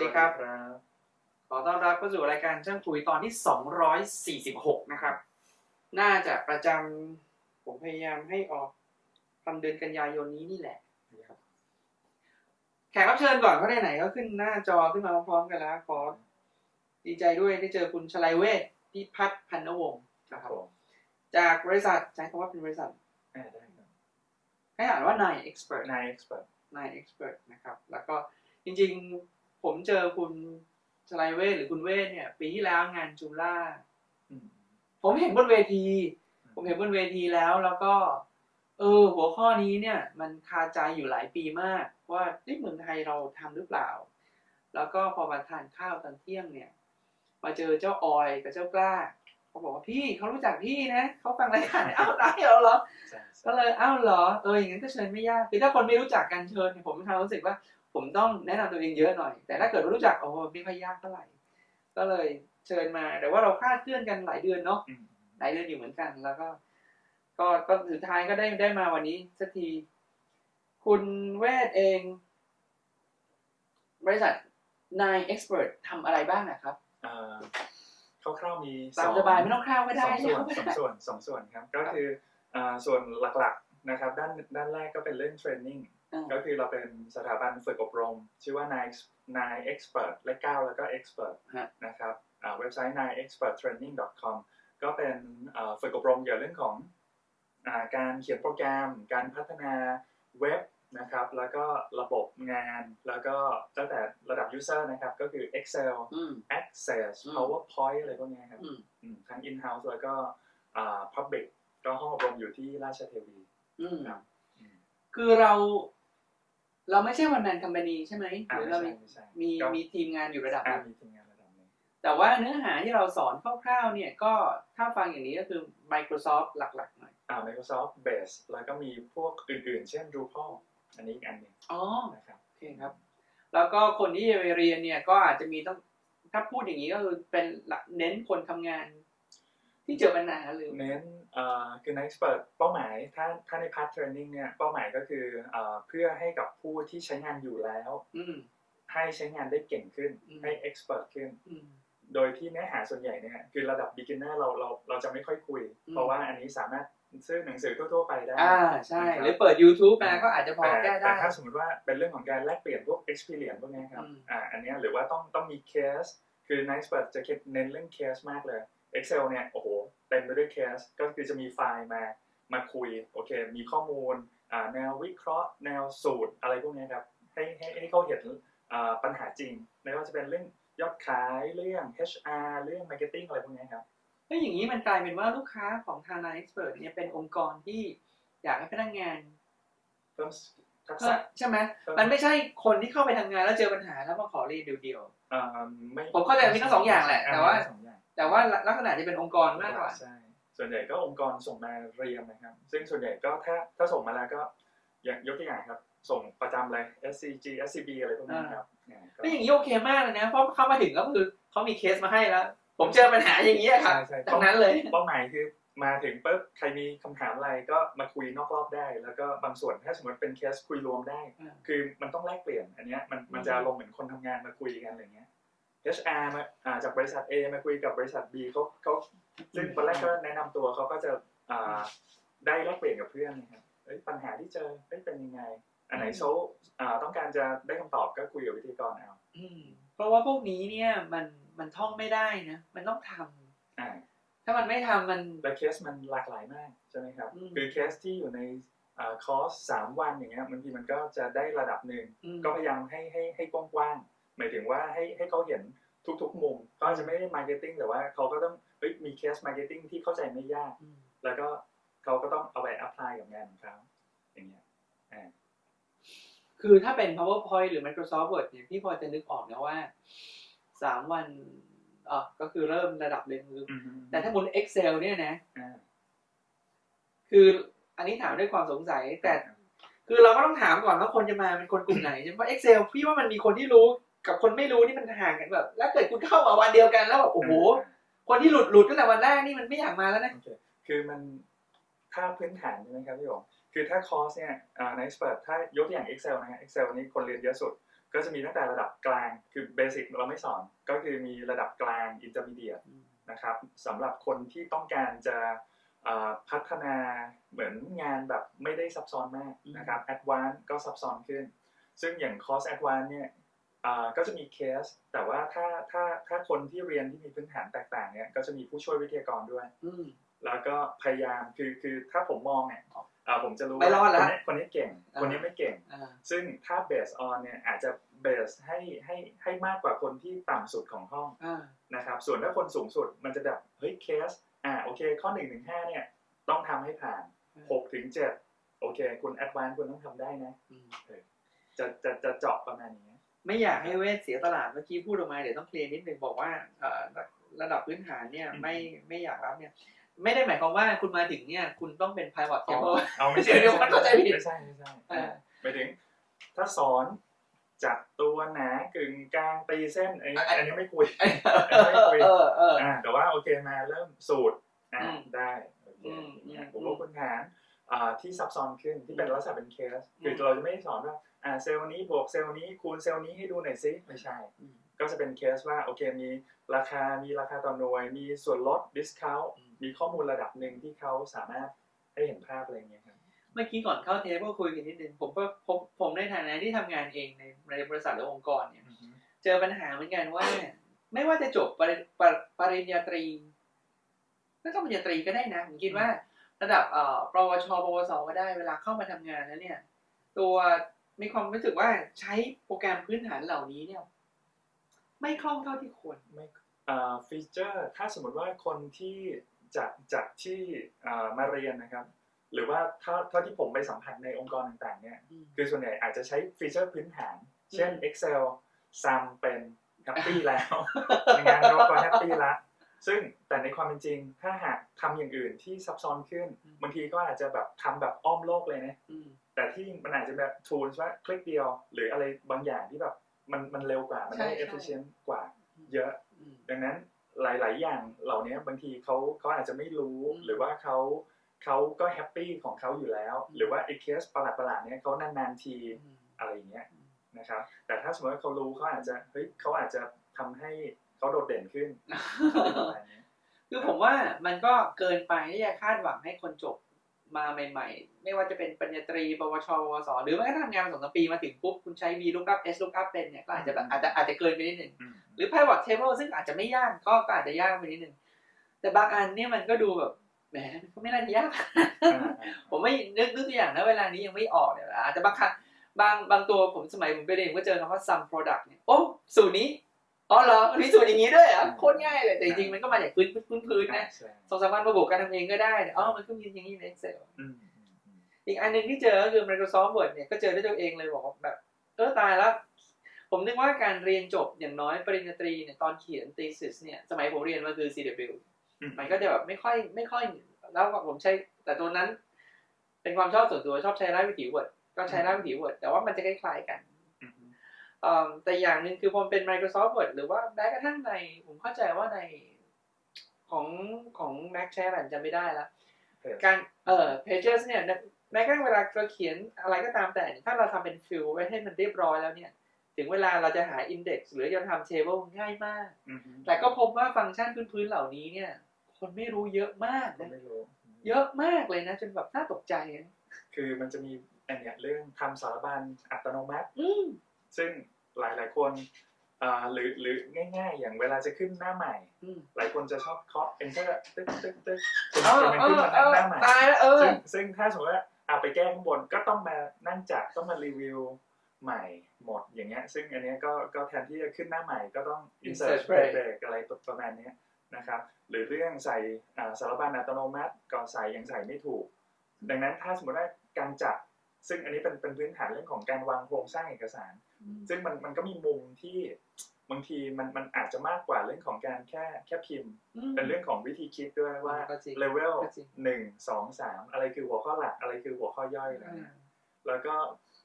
วัสดีครับครับ ขอต้อนรับเข้าสู่รายการช่างคุยตอนที่ 246 นะครับ น่าจะประจำผมพยายามให้ออกทำเดือนกันยายนนี้นี่แหละ แขกรับเชิญก่อนเขาได้ไหนก็ขึ้นหน้าจอขึ้นมาพร้อมๆกันแล้ว ขอ ดีใจด้วยได้เจอคุณชลัยเวทพิพัฒน์พันนวงศ์ครันะบครับผมจากบริษัทใช้คำว่าเป็นบริษัทอ่าได้ครับให้อ่านว่านายเอ็กซ์เพรสนายเอ็กซ์เพรสนายเอ็กซ์เพรสนะครับ แล้วก็จริงๆ ผมเจอคุณชลัยเวทหรือคุณเวทเนี่ย ปีที่แล้วงานจูล่าผมเห็นบนเวที ผมเห็นบนเวทีแล้วแล้วก็ เออ หัวข้อนี้เนี่ย มันคาใจอยู่หลายปีมาก ว่าที่เมืองไทยเราทำหรือเปล่า แล้วก็พอมาทานข้าวตอนเที่ยงเนี่ย มาเจอเจ้าออยกับเจ้ากล้าเขาบอกว่าพี่เขารู้จักพี่นะเขาฟังรายการอ้าวได้เหรอเหรอใช่ก็เลยอ้าวเหรอเอออย่างนั้นก็เชิญไม่ยากคือถ้าคนไม่รู้จักกันเชิญเนี่ยผมมีความรู้สึกว่า ผมต้องแนะนำตัวเองเยอะหน่อย แต่ถ้าเกิดว่ารู้จักโอ้โหไม่ค่อยยากเท่าไหร่ ก็เลยเชิญมา แต่ว่าเราคลาดเคลื่อนกันหลายเดือนเนาะอืมหลายเดือนอยู่เหมือนกันแล้วก็ ก็ก็สุดท้ายก็ได้ได้มาวันนี้สักที คุณเวทเอง บริษัทนายเอ็กซ์เพรสทำอะไรบ้างนะครับอ่าคร่าวๆมีตามสบายไม่ต้องคร่าวก็สได้องส่วนไม่สองได้ส่วนสองส่วนครับ ก็คืออ่าส่วนหลักๆนะครับ ด้านด้านแรกก็เป็นเรื่องเทรนนิ่งอ่า ก็คือเราเป็นสถาบันฝึกอบรม ชื่อว่า nine nine expert และ9แล้วก็ expert ฮะนะครับอ่าเว็บไซต์ nine expert training com ก็เป็นอ่าฝึกอบรมเกี่ยวกับเรื่องของอ่าการเขียนโปรแกรม การพัฒนาเว็บนะครับ แล้วก็ระบบงาน แล้วก็ตั้งแต่ระดับ user นะครับ ก็คือ Excel อืม Access อืม PowerPoint อะไรพวกเนี้ยครับอืมอืมทั้ง in-house แล้วก็อ่า public ก็ห้องอบรมอยู่ที่ราชเทวีอืมครับอืมคือเรา เราไม่ใช่วันแมนคัม p านีใช่ไหมหอ่ารือไม่เราใช่มีไม่ใช่มีก็มีทีมงานอยู่ระดับหอ่านึ่งมีทีมงานระดับหนึ่งแต่ว่าเนื้อหาที่เราสอนคร่าวๆเนี่ยก็ถ้าฟังอย่างนี้ก็คือ Microsoft หลักๆหน่อยอ่า Microsoft Base แล้วก็มีพวกอื่นๆ เช่น Drupal อันนี้อีกอันหนึ่งอ๋อนะครับโอเคครับ แล้วก็คนที่จะไปเรียนเนี่ยก็อาจจะมีต้องถ้าพูดอย่างนี้ก็คือเป็นหลักเน้นคนทำงาน ที่เจอปัญหาหรือเน้นอ่าคือ Next Expert เป้าหมายถ้าถ้าใน part training เนี่ยเป้าหมายก็คืออ่าเพื่อให้กับผู้ที่ใช้งานอยู่แล้วอืมให้ใช้งานได้เก่งขึ้นอืมให้ expert ขึ้นอืมโดยที่เนื้อหาส่วนใหญ่เนี่ยคือระดับ beginner เราเราเราจะไม่ค่อยคุยอืมเพราะว่าอันนี้สามารถซื้อหนังสือทั่วๆไปได้ อ่าใช่นะครับหรือเปิด YouTube มาก็อาจจะพอแต่แก้ได้ แต่ถ้าสมมติว่าเป็นเรื่องของการแลกเปลี่ยนพวก experience พวกเนี้ยครับอืมอ่า อันเนี้ยหรือว่าต้องต้องมี case คือ Nice Expert จะเน้นเรื่อง case มากเลย Excel เนี่ยโอ้โหเต็มไปด้วย case ก็คือจะมีไฟล์มามาคุยโอเค มีข้อมูลอ่าแนววิเคราะห์ แนวสูตรอะไรพวกเนี้ยครับให้ให้ให้เขาเห็นอ่าปัญหาจริงไม่ว่าจะเป็นเรื่องยอดขายเรื่อง HR เรื่อง marketing อะไรพวกเนี้ยครับแล้วอย่างนี้มันกลายเป็นว่าลูกค้าของทางนายเอ็กซ์เพรสเนี่ยเป็นองค์กรที่อยากให้พนักงานเพิ่มทักก็ษะใช่ไหมเพิ่มมันไม่ใช่คนที่เข้าไปทำงานแล้วเจอปัญหาแล้วมาขอเรียนเดียวอ่าไม่ผมเข้าใจมีทั้งสองอย่างแหละแต่ว่า มีทั้งสองอย่างๆแต่ว่าลักษณะที่เป็นองค์กรมากกว่าใช่ส่วนใหญ่ก็องค์กรส่งมาเรียนนะครับ ซึ่งส่วนใหญ่ก็ถ้าถ้าส่งมาแล้วก็อย่างยกตัวอย่างครับ ส่งประจำเลย SCG SCB อะไรพวกนี้ครับอ่าก็แล้วอย่างนี้โอเคมากเลยนะ เพราะเข้ามาถึงก็คือเขามีเคสมาให้แล้ว ผมเจอปัญหาอย่างนี้ยครับใช่ใช่ดังนั้นเลยเป้าหมายคือมาถึงปุ๊บใครมีคำถามอะไรก็มาคุยนอกรอบได้ แล้วก็บางส่วนถ้าสมมติเป็นเคสคุยรวมได้อ่าคือมันต้องแลกเปลี่ยนอันเนี้ยมันมันจะลงเหมือนคนทำงานมาคุยกันอะไรเงี้ย HR มาอ่าจากบริษัท A มาคุยกับบริษัท B เขาเขาซึ่งตอนแรกก็แนะนำตัวเขาก็จะอ่าได้แลกเปลี่ยนกับเพื่อนนะครับเอ้ยปัญหาที่เจอเอ้ยเป็นยังไง อันไหนเขาอ่าต้องการจะได้คำตอบก็คุยกับวิทยากรเอาอืมเพราะว่าพวกนี้เนี่ยมันมันท่องไม่ได้นะ มันต้องทำอ่าถ้ามันไม่ทำมัน และเคสมันหลากหลายมากใช่ไหมครับ อืม คือเคสที่อยู่ในอ่าคอร์สสามวันอย่างเงี้ยบางทีมันก็จะได้ระดับหนึ่ง อืมก็พยายามให้ให้ให้กว้างๆ หมายถึงว่าให้ให้เขาเห็นทุกๆมุมเขาอาจจะไม่ได้ marketing แต่ว่าเขาก็ต้องเฮ้ยมีเคส marketing ที่เข้าใจไม่ยากอืมแล้วก็เขาก็ต้องเอาไป apply กับงานของเขาอย่างเงี้ยอ่าคือถ้าเป็น PowerPoint หรือ Microsoft Word เนี่ยพี่พอจะนึกออกนะว่าสามวันอ๋อก็คือเริ่มระดับหนึ่งคืออืมแต่ถ้าบน Excel เนี่ยนะอ่าคืออันนี้ถามด้วยความสงสัยแต่ คือเราก็ต้องถามก่อนว่าคนจะมาเป็นคนกลุ่มไหนใช่ไหมเพราะ Excel พี่ว่ามันมีคนที่รู้ กับคนไม่รู้นี่มันห่างกันแบบแล้วเกิดคุณเข้ามาวันเดียวกันแล้วแบบโอ้โหคนที่หลุดหลุดตั้งแต่วันแรกนี่มันไม่อยากมาแล้วนะโอเคคือมันถ้าพื้นฐานใช่ไหมครับพี่หงคือถ้าคอร์สเนี่ยอ่าใน expert ถ้ายกตัวอย่าง Excel นะฮะ Excel นี้คนเรียนเยอะสุด ก็จะมีตั้งแต่ระดับกลางคือ basic เราไม่สอน ก็คือมีระดับกลาง intermediate อืมนะครับสำหรับคนที่ต้องการจะเอ่อพัฒนาเหมือนงานแบบไม่ได้ซับซ้อนมากนะครับ advance ก็ซับซ้อนขึ้น ซึ่งอย่างคอร์ส advance เนี่ยอ่า ก็จะมีเคส แต่ว่าถ้าถ้าถ้าคนที่เรียนที่มีพื้นฐานแตกต่างเนี่ยก็จะมีผู้ช่วยวิทยากรด้วยอืมแล้วก็พยายามคือคือถ้าผมมองเนี่ยอ่าผมจะรู้ไม่รอดว่าแล้ควนนี้คนนี้เก่งอ่าคนนี้ไม่เก่งอ่าซึ่งถ้าเบสออนเนี่ยอาจจะเบสให้ให้ให้มากกว่าคนที่ต่ำสุดของห้องอ่านะครับ ส่วนถ้าคนสูงสุดมันจะแบบเฮ้ยเคส อ่าโอเคข้อ1นถึงหเนี่ยต้องทำให้ผ่าน6ถึง7โอเค คุณแอดวานคุณต้องทำได้นะอืมจะจะจะเจาะประมาณนี้ ไม่อยากให้เวทเสียตลาดเมื่อกี้พูดออกมาเดี๋ยวต้องเคลียร์นิดนึงบอกว่าเอ่อระดับพื้นฐานเนี่ยอืมไม่ไม่อยากรับเนี่ย ไม่ได้หมายความว่าคุณมาถึงเนี่ย คุณต้องเป็น private อ๋อ table เอาไม่ใช่เดี๋ยวมันเข้าใจผิดไม่ใช่ไม่ใช่อ่าหมายถึง ถ้าสอนจัดตัวหนากึ่งกลางตีเส้นอันนี้อันนี้ไม่คุยเออเอออ่าแต่ว่าโอเคมาเริ่มสูตรอ่าอืมได้โอเคอืมอย่างเงี้ยอืมผมว่าพื้นฐานอ่า ที่ซับซ้อนขึ้นที่เป็นอืมลักษณะเป็นเคสอืมคือเราจะไม่ได้สอนว่าอ่าเซลล์นี้บวกเซลล์นี้คูณเซลล์นี้ให้ดูหน่อยซิไม่ใช่อืมก็จะเป็นเคสว่าโอเคมีราคามีราคาต่อหน่วย มีส่วนลด discount อืมมีข้อมูลระดับหนึ่งที่เขาสามารถให้เห็นภาพอะไรอย่างเงี้ยครับเมื่อกี้ก่อนเข้าเทปก็คุยกันนิดนึงผมก็ผมผมในฐานะที่ทำงานเองในในบริษัทหรือองค์กรเนี่ยเจอปัญหาเหมือนกันว่า ไม่ว่าจะจบปริปริปริญญาตรีไม่ต้องปริญญาตรีก็ได้นะผมคิดว่า ระดับเอ่อปวชปวสก็ได้เวลาเข้ามาทำงานแล้วเนี่ย ตัวมีความรู้สึกว่าใช้โปรแกรมพื้นฐานเหล่านี้เนี่ย ไม่คล่องเท่าที่ควรไม่อ่าฟีเจอร์ถ้าสมมติว่าคนที่จากจากที่อ่ามาเรียนนะครับ หรือว่าถ้าเท่าที่ผมไปสัมผัสในองค์กรต่างๆ เนี่ย คือส่วนใหญ่อาจจะใช้ฟีเจอร์พื้นฐาน เช่นอืม Excel ซัมเป็นแฮปปี้แล้วงานเราก็แฮปปี้ละ ซึ่งแต่ในความเป็นจริง ถ้าหากทำอย่างอื่นที่ซับซ้อนขึ้นอืมบางทีก็อาจจะแบบทำแบบอ้อมโลกเลยนะอืมแต่ที่มันอาจจะแบบ tools ว่าคลิกเดียว หรืออะไรบางอย่างที่แบบมันมันเร็วกว่ามันได้ใช่ใช่ efficient กว่าเยอะอืมดังนั้นหลาย ๆ อย่างเหล่านี้บางทีเขาเขาอาจจะไม่รู้อืมหรือว่าเขาเขาก็แฮปปี้ของเขาอยู่แล้วอืมหรือว่าไอ้เคสประหลาดๆเนี้ยเขานานๆทีอืมอะไรอย่างเงี้ยนะครับแต่ถ้าสมมติว่าเขารู้เขาอาจจะเฮ้ยเขาอาจจะทำให้ เขาโดดเด่นขึ้นอะไรประมาณนี้คือผมว่ามันก็เกินไปที่จะคาดหวังให้คนจบมาใหม่ ๆ ไม่ว่าจะเป็นปริญญาตรี ปวชปวสหรือแม้กระทั่งทำงานมาสองสามปีมาถึงปุ๊บ คุณใช้ V lookup S lookup เป็นเนี่ยก็อาจจะแบบอาจจะอาจจะเกินไปนิดหนึ่งอืมหรือ pivot table ซึ่งอาจจะไม่ยากก็ก็อาจจะยากไปนิดหนึ่งแต่บางอันเนี่ยมันก็ดูแบบแหมมันก็ไม่น่าจะยากอ่าผมไม่นึกนึกตัวอย่างนะเวลานี้ยังไม่ออกเนี่ยอาจจะบางครั้งบางบางตัวผมสมัยผมไปเรียนก็เจอคำว่า some product เนี่ยโอ้สูตรนี้ อ๋อเหรอมันมีสูตรอย่างนี้ด้วยเหรอะโคตรง่ายเลยแต่จริงๆมันก็มาจากพื้นพื้นพื้นๆนะใช่สองสามวันมาบวกกันทำเองก็ได้เนี่ยอ๋อมันก็มีอย่างนี้ใน Excel อืมอืมอืมอีกอันหนึ่งที่เจอก็คือ Microsoft Word เนี่ยก็เจอด้วยตัวเองเลยบอกว่าแบบ เออตายแล้ว ผมนึกว่าการเรียนจบอย่างน้อยปริญญาตรีเนี่ยตอนเขียน thesis เนี่ยสมัยผมเรียนมาคือ CW อืมมันก็จะแบบไม่ค่อยไม่ค่อยแล้วผมใช้ แต่ตัวนั้น เป็นความชอบส่วนตัวชอบใช้รายวิถี Word ก็ใช้รายวิถี Word แต่ว่ามันจะคล้ายๆกันอืมเอิ่ม แต่อย่างหนึ่งคือพอมันเป็น Microsoft Word หรือว่าแม้กระทั่งใน ผมเข้าใจว่าในของของ Mac ใช้อะไรผมจำไม่ได้แล้วเพจการเอ่อ pages เนี่ยแม้กระทั่งเวลาเราเขียนอะไรก็ตามแต่เนี่ยถ้าเราทำเป็นฟิลไว้ให้มันเรียบร้อยแล้วเนี่ย ถึงเวลาเราจะหา index หรือจะทำ table ง่ายมากอืมแต่ก็พบว่าฟังก์ชันพื้นๆเหล่านี้เนี่ย คนไม่รู้เยอะมากก็นะไม่รู้เยอะมากเลยนะ จนแบบน่าตกใจนะคือมันจะมีอันเนี้ยเรื่องทำสารบัญอัตโนมัติอืม ซึ่งหลายหลายๆคนอ่าหรือหรือง่ายๆ อย่างเวลาจะขึ้นหน้าใหม่อืมหลายคนจะชอบเคาะ enter ตึ๊กตึ๊กตึ๊กจนเออจนมันเอขึ้นอมาเออหน้าใหม่ตายแล้วเออซึ่งซึ่งถ้าสมมติว่าเอาไปแก้ข้างบนก็ต้องมานั่งจัดต้องมารีวิวใหม่หมดอย่างเงี้ย ซึ่งอันเนี้ยก็ก็แทนที่จะขึ้นหน้าใหม่ก็ต้อง insert Insert break break อะไรประมาณเนี้ยนะครับหรือเรื่องใส่อ่าสารบัญอัตโนมัติก่อนใส่ยังใส่ไม่ถูก ดังนั้นถ้าสมมติว่าการจัดซึ่งอันนี้เป็นเป็นพื้นฐานเรื่องของการวางโครงสร้างเอกสาร ซึ่งมันมันก็มีมุมที่บางทีมันมันอาจจะมากกว่าเรื่องของการแค่แค่พิมพ์อืมเป็นเรื่องของวิธีคิดด้วยว่าก็จริงเลเวลก็จริงหนึ่งสองสามอะไรคือหัวข้อหลักอะไรคือหัวข้อย่อยอะไรอ่าเงี้ยแล้วก็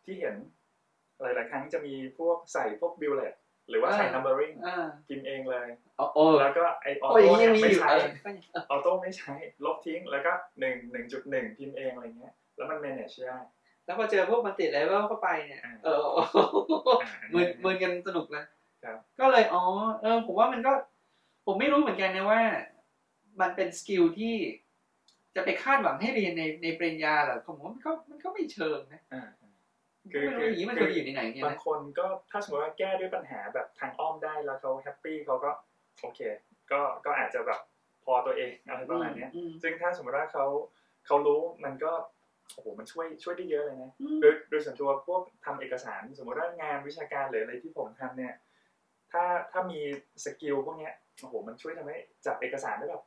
ที่เห็นหลาย ๆ ครั้งจะมีพวกใส่พวกบิลเลตหรือว่าใส่ numbering อ่าพิมพ์เองเลยโอ้โอ้แล้วก็ไอออโอ้ยอโต้ย่างนี้เนี่ยยังมีอยู่ไม่ใช้เออออโต้ไม่ใช้ลบทิ้งแล้วก็หนึ่งหนึ่งจุดหนึ่งพิมพ์เองอะไรเงี้ยแล้วมัน manage ได้ แล้วพอเจอพวกมันติดเลเวลเข้าไปเนี่ยอ่าเอออ่าอันมืนี้นมืนกันสนุกนะครับก็เลยอ๋อเออ ผมว่ามันก็ ผมไม่รู้เหมือนกันนะว่า มันเป็นสกิลที่จะไปคาดหวังให้เรียนในในปริญญาเหรอผมว่ามันก็มันก็ไม่เชิงนะอ่าผมก็ไม่รู้อย่างนี้มันควรจะอยู่ในไหนเนี่ยบางนะคนก็ถ้าสมมติว่าแก้ด้วยปัญหาแบบทางอ้อมได้แล้วเขาแฮปปี้เขาก็โอเค ก็ก็อาจจะแบบพอตัวเองอะไรประมาณเนี้ยอืมซึ่งถ้าสมมติว่าเขาเขารู้มันก็ โอ้โหมันช่วยช่วยได้เยอะเลยนะอืมโดยโดยส่วนตัวพวกทำเอกสาร สมมติว่างานวิชาการหรืออะไรที่ผมทำเนี่ย ถ้าถ้ามีสกิลพวกเนี้ยโอ้โหมันช่วยทำให้จัดเอกสารได้แบบ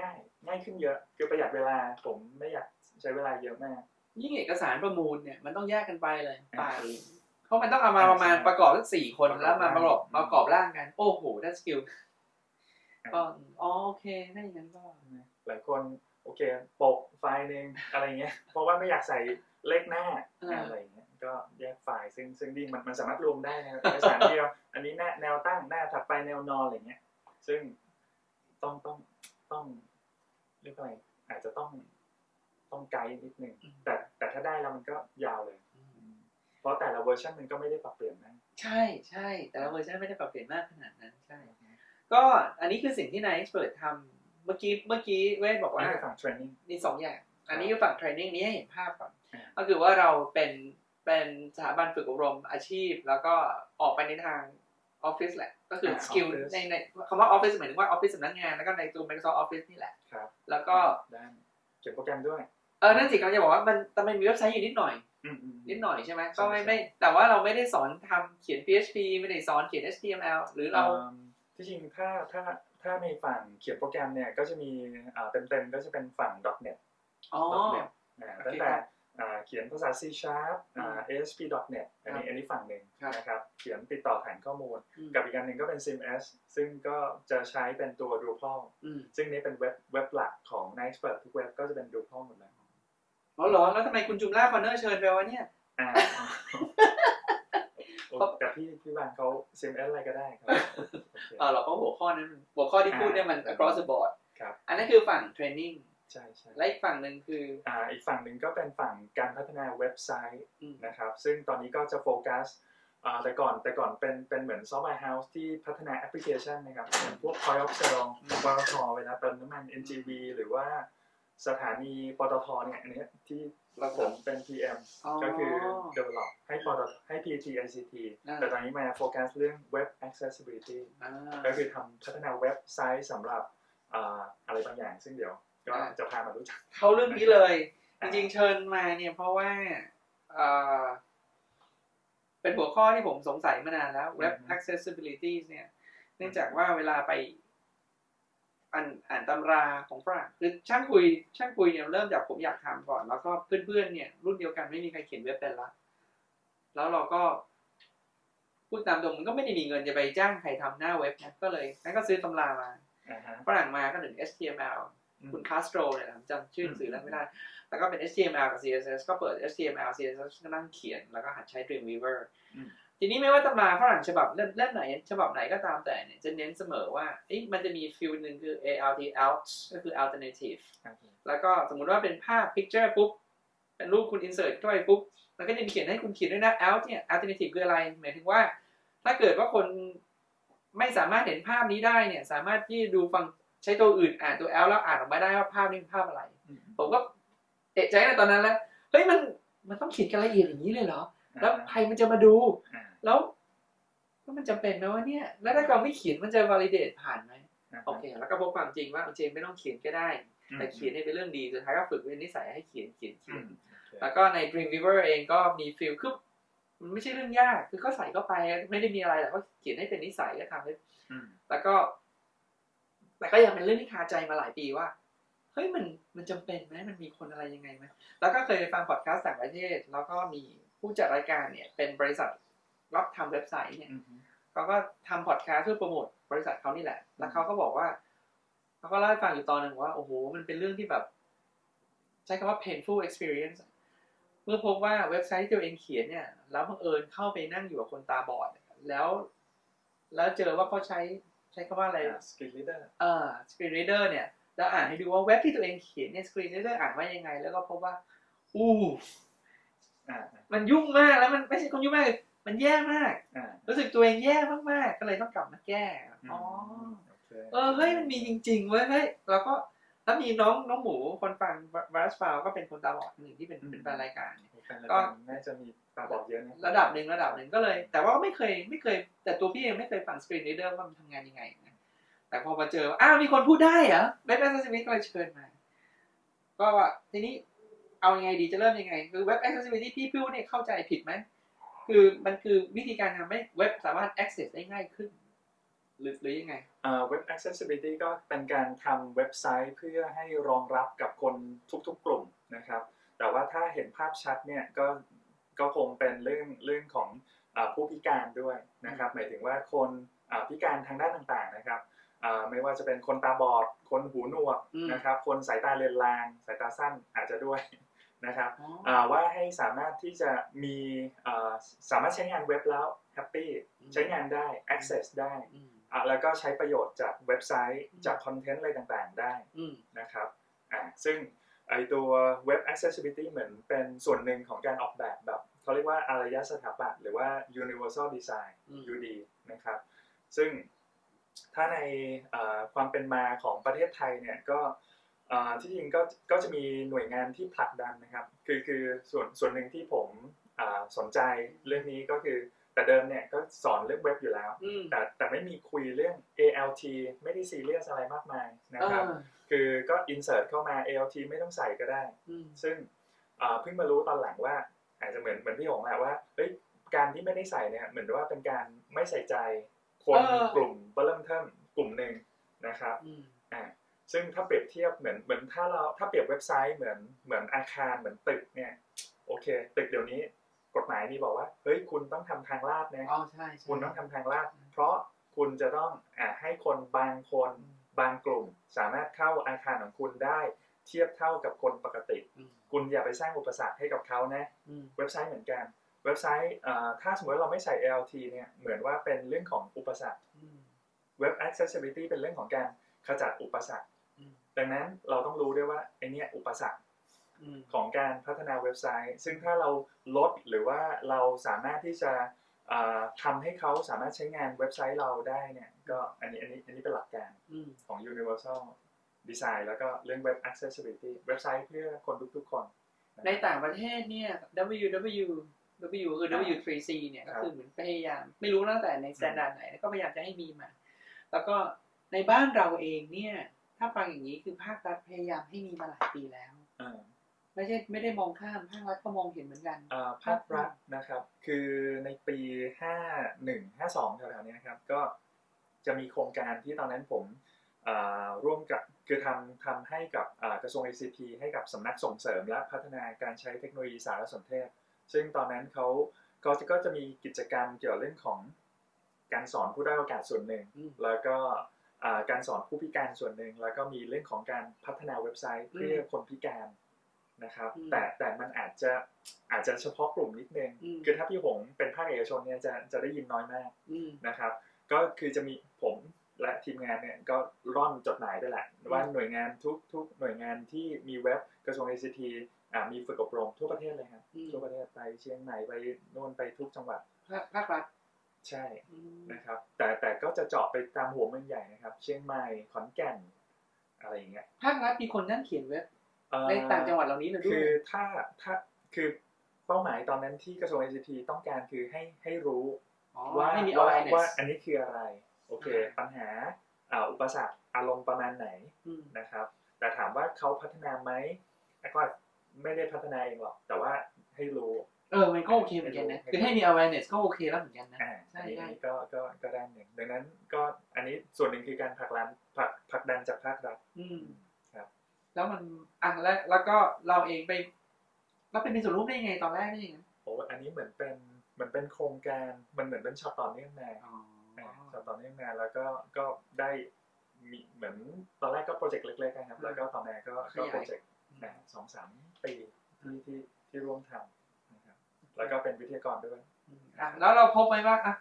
ง่ายง่ายขึ้นเยอะคือประหยัดเวลาผมไม่อยากใช้เวลาเยอะมาก ยิ่งเอกสารประมูลเนี่ยมันต้องแยกกันไปเลยอ่าไปเพราะมันต้องเอามาประมาณใช่ประกอบทั้งสี่คนประกอบแล้วมาประกอบร่างประกอบร่างกันโอ้โหได้สกิลอ่าก็อ๋อโอเคถ้าอย่างนั้นก็หลายคน โอเคโปะไฟล์หนึ่งอะไรเงี้ย เพราะว่าไม่อยากใส่เลขหน้าอ่าอะไรเงี้ย ก็แยกไฟล์ซึ่งซึ่งดีมันมันสามารถรวมได้นะเอกสารเดียวอันนี้แนวแนวตั้งหน้าถัดไปแนวนอนอะไรเงี้ย ซึ่งต้องต้องต้องเรียกว่าอะไรอาจจะต้องต้องไกด์นิดนึงแต่แต่ถ้าได้แล้วมันก็ยาวเลย เพราะแต่ละเวอร์ชันมันก็ไม่ได้ปรับเปลี่ยนนะใช่ใช่แต่ละเวอร์ชันไม่ได้ปรับเปลี่ยนมากขนาดนั้นใช่ก็อันนี้คือสิ่งที่9Expert ทำ เมื่อกี้เมื่อกี้เวทบอกว่าว่าในฝั่ง training มีสองอย่าง อันนี้คือฝั่ง training นี้ให้เห็นภาพก่อนอ่าก็คือว่าเราเป็นเป็นสถาบันฝึกอบรมอาชีพ แล้วก็ออกไปในทางออฟฟิศแหละ ก็คือสกิลในในคำว่าออฟฟิศหมายถึงว่าออฟฟิศสำนักงานแล้วก็ในตัว Microsoft Office นี่แหละครับแล้วก็ด้านเขียนโปรแกรมด้วยเออนั่นสิกำลังจะบอกว่ามันแต่มันมีเว็บไซต์อยู่นิดหน่อยอืมอืมนิดหน่อยใช่ไหมใช่ก็ไม่ใช่ไม่ แต่ว่าเราไม่ได้สอนทำเขียน PHP ไม่ได้สอนเขียน HTML หรือเราอืมที่จริงถ้าถ้า ถ้าในฝั่งเขียนโปรแกรมเนี่ยก็จะมีอ่าเต็มๆก็จะเป็นฝั่ง .NET อ๋อ .NET อ่าโอเคตั้งแต่ครับอ่าเขียนภาษา C Sharp อ่า ASP.NET อันนี้ครับอันนี้ฝั่งหนึ่งครับนะครับ เขียนติดต่อฐานข้อมูลอืมกับอีกอันหนึ่งก็เป็น CMS ซึ่งก็จะใช้เป็นตัว Drupal อืมซึ่งนี่เป็นเว็บเว็บหลักของ Nextpert ทุกเว็บก็จะเป็น Drupal หมดเลยอ๋อเหรอ แล้วทำไมคุณจุมล่าคอนเนอร์เชิญไปวะเนี่ย อ่าโอ้แต่พี่พี่บางเขา CMS อะไรก็ได้ครับโอเคเออเราก็หัวข้อนั้นหัวข้อที่พูดเนี่ยมันอ่า across the board ครับอันนั้นคือฝั่ง training ใช่ใช่และอีกฝั่งหนึ่งคืออ่าอีกฝั่งหนึ่งก็เป็นฝั่งการพัฒนาเว็บไซต์อืมนะครับ ซึ่งตอนนี้ก็จะโฟกัสอ่าแต่ก่อนแต่ก่อนเป็นเป็นเหมือน software house ที่พัฒนาแอปพลิเคชันนะครับอย่างพวก Point of Sale ปตทเวลาเติมน้ำมัน NGV หรือว่าสถานีปตทเนี่ยอันเนี้ยที่ เราผมเป็น PM อ๋อก็คือ develop ให้ปตทให้ PTT ICT อ่าแต่ตอนนี้มาโฟกัสเรื่อง Web Accessibility อ่าก็คือทำพัฒนาเว็บไซต์สำหรับอ่าอะไรบางอย่างซึ่งเดี๋ยวก็อ่าจะพามารู้จัก เข้าเรื่องนี้เลยจอ่าริงๆเชิญมาเนี่ยเพราะว่าเอ่อเป็นหัวข้อที่ผมสงสัยมานานแล้ว Web Accessibility เนี่ย เนื่องจากว่าเวลาไป อ่านอ่านตำราของฝรั่งคือช่างคุย ช่างคุยเนี่ยเริ่มจากผมอยากทำก่อน แล้วก็เพื่อนๆเนี่ย รุ่นเดียวกันไม่มีใครเขียนเว็บเป็นละแล้วเราก็พูดตามตรงมันก็ไม่ได้มีเงินจะไปจ้างใครทำหน้าเว็บนะก็เลยงั้นก็ซื้อตำรามาอ่าฮะฝรั่งมาก็ถึง HTML อืมคุณคาสโตรเนี่ยนะผมจำชื่อหนังสือแล้วไม่ได้ แล้วก็เป็น HTML กับ CSS ก็เปิด HTML CSS ก็นั่งเขียน แล้วก็หัดใช้ Dreamweaver อืม ทีนี้ไม่ว่าตำราฝรั่งฉบับเล่มเล่มไหน ฉบับไหนก็ตามแต่เนี่ยจะเน้นเสมอว่าเอ๊ะมันจะมีฟิลหนึ่งคือ ALT out ก็คือ alternative โอเคแล้วก็สมมุติว่าเป็นภาพ picture ปุ๊บเป็นรูปคุณ insert เข้าไปปุ๊บมันก็จะมีเขียนให้คุณเขียนด้วยนะ out เนี่ย alternative คืออะไร หมายถึงว่า ถ้าเกิดว่าคนไม่สามารถเห็นภาพนี้ได้เนี่ย สามารถที่ดูฟังใช้ตัวอื่นอ่านตัว out แล้วอ่านออกมาได้ว่าภาพนี้เป็นภาพอะไรอืมผมก็เอะใจในตอนนั้นแล้วเฮ้ยมันมันต้องเขียนกันละเอียดอย่างนี้เลยเหรอแล้วใครมันจะมาดูอ่า แล้วแล้วมันจำเป็นไหมว่าเนี่ย แล้วถ้าเราไม่เขียนมันจะ validate ผ่านไหมาฮะโอเค แล้วก็พบความจริงว่าเจมไม่ต้องเขียนก็ได้ แต่เขียนให้เป็นเรื่องดีสุดท้ายก็ฝึกเป็นนิสัยให้เขียนเขียนเขีอืยนมโอเคแล้วก็ใน Dreamweaver เองก็มีฟิลคือมันไม่ใช่เรื่องยากคือก็ใส่เข้าไปไม่ได้มีอะไรแต่ก็เขียนให้เป็นนิสัยก็ทำให้อืมแล้วก็ แต่ก็ยังเป็นเรื่องที่คาใจมาหลายปีว่าเฮ้ยมันมันจำเป็นไหมมันมีคนอะไรยังไงไหมแล้วก็เคยไปฟังพอดแคสต์ต่างประเทศ แล้วก็มีผู้จัดรายการเนี่ย เป็นบริษัท รับทำเว็บไซต์เนี่ยอืมเขาก็ทำพอดแคสต์เพื่อโปรโมทบริษัทเขานี่แหละ แล้วเขาก็บอกว่าเขาก็เล่าให้ฟังอยู่ตอนหนึ่งว่า โอ้โห มันเป็นเรื่องที่แบบ ใช้คำว่า painful experience เมื่อพบว่าเว็บไซต์ที่ตัวเองเขียนเนี่ย แล้วบังเอิญเข้าไปนั่งอยู่กับคนตาบอด แล้ว แล้วเจอว่าเขาใช้ใช้คำว่าอะไร screen reader เอ่อ screen reader เนี่ยแล้วอ่านให้ดูว่าเว็บที่ตัวเองเขียนเนี่ย screen reader อ่านว่ายังไง แล้วก็พบว่า อู้อ่ามันยุ่งมากแล้วมันไม่ใช่คนยุ่งมากเลย มันแย่มาก อ่ารู้สึกตัวเองแย่มากๆ ก็เลยต้องกลับมาแก้อ๋อโอเคเออเฮ้ยมันมีจริงๆเว้ยเฮ้ยแล้วก็แล้วมีน้องน้องหมูคนฟังบรัสฟาวก็เป็นคนตาบอดหนึ่งที่เป็นเป็นแฟนรายการ แฟนรายการน่าจะมีตาบอดเยอะนะระดับหนึ่งระดับหนึ่งก็เลย แต่ว่าไม่เคยไม่เคย แต่ตัวพี่เองไม่เคยฟังสกรีน r ีเดอร์ว่ามันทำงานยังไงนะแต่พอมาเจอว่าอ้าวมีคนพูดได้เหรอเว็บแอ c เซสซิ i ิ t y ก็เลยเชิญมา ก็ว่าทีนี้เอายังไงดีจะเริ่มยังไง คือเว็บแอ c เซสซิ i ิ t y ที่พี่พูดเนี่ยเข้าใจผิดไหม คือมันคือวิธีการทำให้เว็บสามารถ access ได้ง่ายขึ้น หรือหรือยังไงเอ่อ Web Accessibility ก็เป็นการทำเว็บไซต์เพื่อให้รองรับกับคนทุกๆกลุ่มนะครับ แต่ว่าถ้าเห็นภาพชัดเนี่ยก็ก็คงเป็นเรื่องเรื่องของอาผู้พิการด้วยนะครับ หมายถึงว่าคนอ่าพิการทางด้านต่างๆนะครับอ่าไม่ว่าจะเป็นคนตาบอด คนหูหนวกอืมนะครับ คนสายตาเลือนลาง สายตาสั้นอาจจะด้วย นะครับอ๋ออ่าว่าให้สามารถที่จะมีอ่าสามารถใช้งานเว็บแล้วแฮปปี้ใช้งานได้ access ได้อืมอะแล้วก็ใช้ประโยชน์จากเว็บไซต์อืมจากคอนเทนต์อะไรต่างๆได้อืมนะครับอ่าซึ่งไอตัว Web Accessibility เหมือนเป็นส่วนหนึ่งของการออกแบบแบบเขาเรียกว่าอารยสถาปัตย์หรือว่า Universal Design อืม UD นะครับ ซึ่งถ้าในอ่าความเป็นมาของประเทศไทยเนี่ยก็อ่า ที่จริงก็ก็จะมีหน่วยงานที่ผลักดันนะครับ คือคือส่วนส่วนหนึ่งที่ผมอ่าสนใจเรื่องนี้ก็คือแต่เดิมเนี่ยก็สอนเรื่องเว็บอยู่แล้วอืมแต่แต่ไม่มีคุยเรื่อง ALT ไม่ได้ซีเรียสอะไรมากมายนะครับอ่าคือก็ insert เข้ามา ALT ไม่ต้องใส่ก็ได้อืมซึ่งอ่าเพิ่งมารู้ตอนหลังว่า อาจจะเหมือนเหมือนพี่หงแหละว่าเฮ้ยการที่ไม่ได้ใส่เนี่ยเหมือนว่าเป็นการไม่ใส่ใจคนเออกลุ่มเริ่มเทิมกลุ่มหนึ่งนะครับอืมอ่า ซึ่งถ้าเปรียบเทียบเหมือนเหมือนถ้าเราถ้าเปรียบเว็บไซต์เหมือนเหมือนอาคารเหมือนตึกเนี่ยโอเค ตึกเดี๋ยวนี้กฎหมายมีบอกว่าเฮ้ยคุณต้องทำทางลาดนะอ๋อใช่ใช่คุณต้องทำทางลาด เพราะคุณจะต้องอาให้คนบางคนบางกลุ่ม สามารถเข้าอาคารของคุณได้ เทียบเท่ากับคนปกติอืมคุณอย่าไปสร้างอุปสรรคให้กับเขานะอืมเว็บไซต์เหมือนกันเว็บไซต์เอ่อถ้าสมมติเราไม่ใส่ ALT เนี่ยเหมือนว่าเป็นเรื่องของอุปสรรคอืม Web Accessibility เป็นเรื่องของการขจัดอุปสรรคอืม ดังนั้นเราต้องรู้ด้วยว่าไอเนี้ยอุปสรรคอืมของการพัฒนาเว็บไซต์ ซึ่งถ้าเราลดหรือว่าเราสามารถที่จะเอ่อทำให้เขาสามารถใช้งานเว็บไซต์เราได้เนี่ยก็อันนี้อันนี้อันนี้เป็นหลักการอืมของ Universal Design แล้วก็เรื่อง Web Accessibility เว็บไซต์เพื่อคนทุกๆคน ในต่างประเทศเนี่ย WW W คือ W3C เนี่ยก็คือเหมือนพยายาม ไม่รู้ตั้งแต่ใน standard ไหนแล้วก็พยายามจะให้มีมา แล้วก็ในบ้านเราเองเนี่ย ถ้าฟังอย่างนี้คือภาครัฐพยายามให้มีมาหลายปีแล้วอ่าไม่ใช่ไม่ได้มองข้ามภาครัฐก็มองเห็นเหมือนกันอ่าภาครัฐนะครับ คือในปี51 52แถวๆเนี้ยครับ ก็จะมีโครงการที่ตอนนั้นผมอ่าร่วมกับคือทำทำให้กับอ่ากระทรวง ICT ให้กับสำนักส่งเสริมและพัฒนาการใช้เทคโนโลยีสารสนเทศ ซึ่งตอนนั้นเขาก็จะก็จะมีกิจกรรมเกี่ยวกับเรื่องของการสอนผู้ได้อยโอกาสส่วนหนึ่งอืมแล้วก็อ่า การสอนผู้พิการส่วนหนึ่งแล้วก็มีเรื่องของการพัฒนาเว็บไซต์เพื่อคนพิการนะครับอืมแต่แต่มันอาจจะอาจจะเฉพาะกลุ่มนิดนึงอืมคือถ้าพี่หงเป็นภาคเอกชนเนี่ยจะจะได้ยินน้อยมากอืมนะครับ ก็คือจะมีผมและทีมงานเนี่ยก็ร่อนจดหมายไปแหละว่าหน่วยงานทุกทุกหน่วยงานที่มีเว็บกระทรวง ICT อ่ามีฝึกอบรมทั่วประเทศเลยครับอืมทั่วประเทศไปเชียงใหม่ไปโน่นไปทุกจังหวัดภาคภาครัฐ ใช่อืมนะครับ แต่แต่ก็จะเจาะไปตามหัวเมืองใหญ่นะครับ เชียงใหม่ขอนแก่นอะไรอย่างเงี้ยภาครัฐมีคนนั่งเขียนเว็บเอ่อในต่างจังหวัดเหล่านี้เลยด้วคืยอถ้าถ้าคือเป้าหมายตอนนั้นที่กระทรวง ICT ต้องการคือให้ให้รู้อ๋อว่าให้มีว่า awareness ว่าอันนี้คืออะไร โอเคอ่าปัญหาอ่าอุปสรรคอารมณ์ประมาณไหนอืมนะครับ แต่ถามว่าเขาพัฒนาไหมก็ไม่ได้พัฒนาเองหรอก แต่ว่าให้รู้ เออ มันก็โอเคเหมือนกันนะ คือให้มี awareness ก็โอเคแล้วเหมือนกันนะอ่าใช่อันนี้ใช่อันนี้ก็ก็ก็ด้านหนึ่งดังนั้นก็อันนี้ส่วนหนึ่งคือการผลักดันผลักผลักดันจากภาครัฐอืมครับ แล้วมันอะแล้วแล้วก็เราเองไปเราไปมีส่วนร่วมได้ยังไงตอนแรกได้ยังไงโอ้อันนี้เหมือนเป็นเหมือนเป็นโครงการมันเหมือนเป็นช็อตต่อเนื่องมาอ๋ออ่าช็อตต่อเนื่องมาแล้วก็ก็ได้มีเหมือนตอนแรกก็โปรเจกต์เล็กๆนะครับ แล้วก็ตอนนี้ก็ก็โปรเจกต์อ่าสองสามปีที่ที่ที่ร่วมทำนะครับ แล้วก็เป็นวิทยากรด้วยอืมอะแล้วเราพบไหมว่าอะ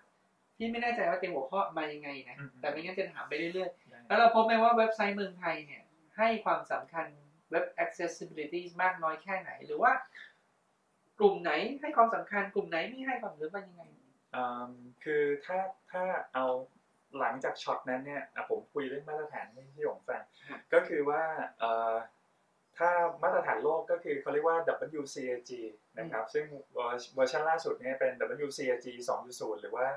พี่ไม่แน่ใจว่าเตรียมหัวข้อมายังไงนะอืมแต่ไม่งั้นจะถามไปเรื่อยๆได้แล้วเราพบไหมว่าเว็บไซต์เมืองไทยเนี่ย ให้ความสำคัญเว็บ accessibility มากน้อยแค่ไหน หรือว่ากลุ่มไหนให้ความสำคัญกลุ่มไหนไม่ให้ความสำคัญว่ายังไงอืมคือถ้าถ้าเอาหลังจากช็อตนั้นเนี่ยอะผมคุยเรื่องมาตรฐานให้พี่หยงฟังครับก็คือว่าเอ่อ ถ้ามาตรฐานโลกก็คือเขาเรียกว่า WCAG นะครับ ซึ่งเวอร์เวอร์ชันล่าสุดเนี่ยเป็น WCAG 2.0 หรือว่า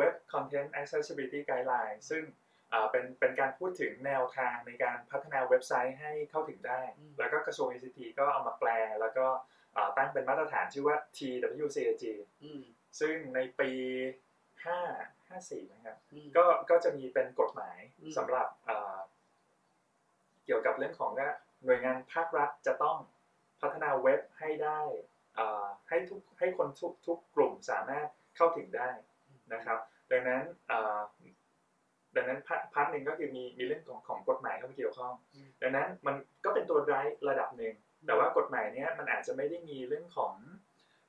Web Content Accessibility Guideline ซึ่งอ่าเป็นเป็นการพูดถึงแนวทางในการพัฒนาเว็บไซต์ให้เข้าถึงได้อืมแล้วก็กระทรวง ICT ก็เอามาแปล แล้วก็อ่าตั้งเป็นมาตรฐานชื่อว่า TWCAG อืมซึ่งในปี 5 54นะครับอืมก็ก็จะมีเป็นกฎหมายอืมสำหรับเอ่อเกี่ยวกับเรื่องของว่า หน่วยงานภาครัฐจะต้องพัฒนาเว็บให้ได้เอ่อให้ทุกให้คนทุกทุกกลุ่มสามารถเข้าถึงได้นะครับ ดังนั้นเอ่อดังนั้น part part หนึ่งก็คือมีมีเรื่องของของกฎหมายเข้ามาเกี่ยวข้องอืมดังนั้นมันก็เป็นตัวร้ายระดับหนึ่ง แต่ว่ากฎหมายเนี้ยมันอาจจะไม่ได้มีเรื่องของ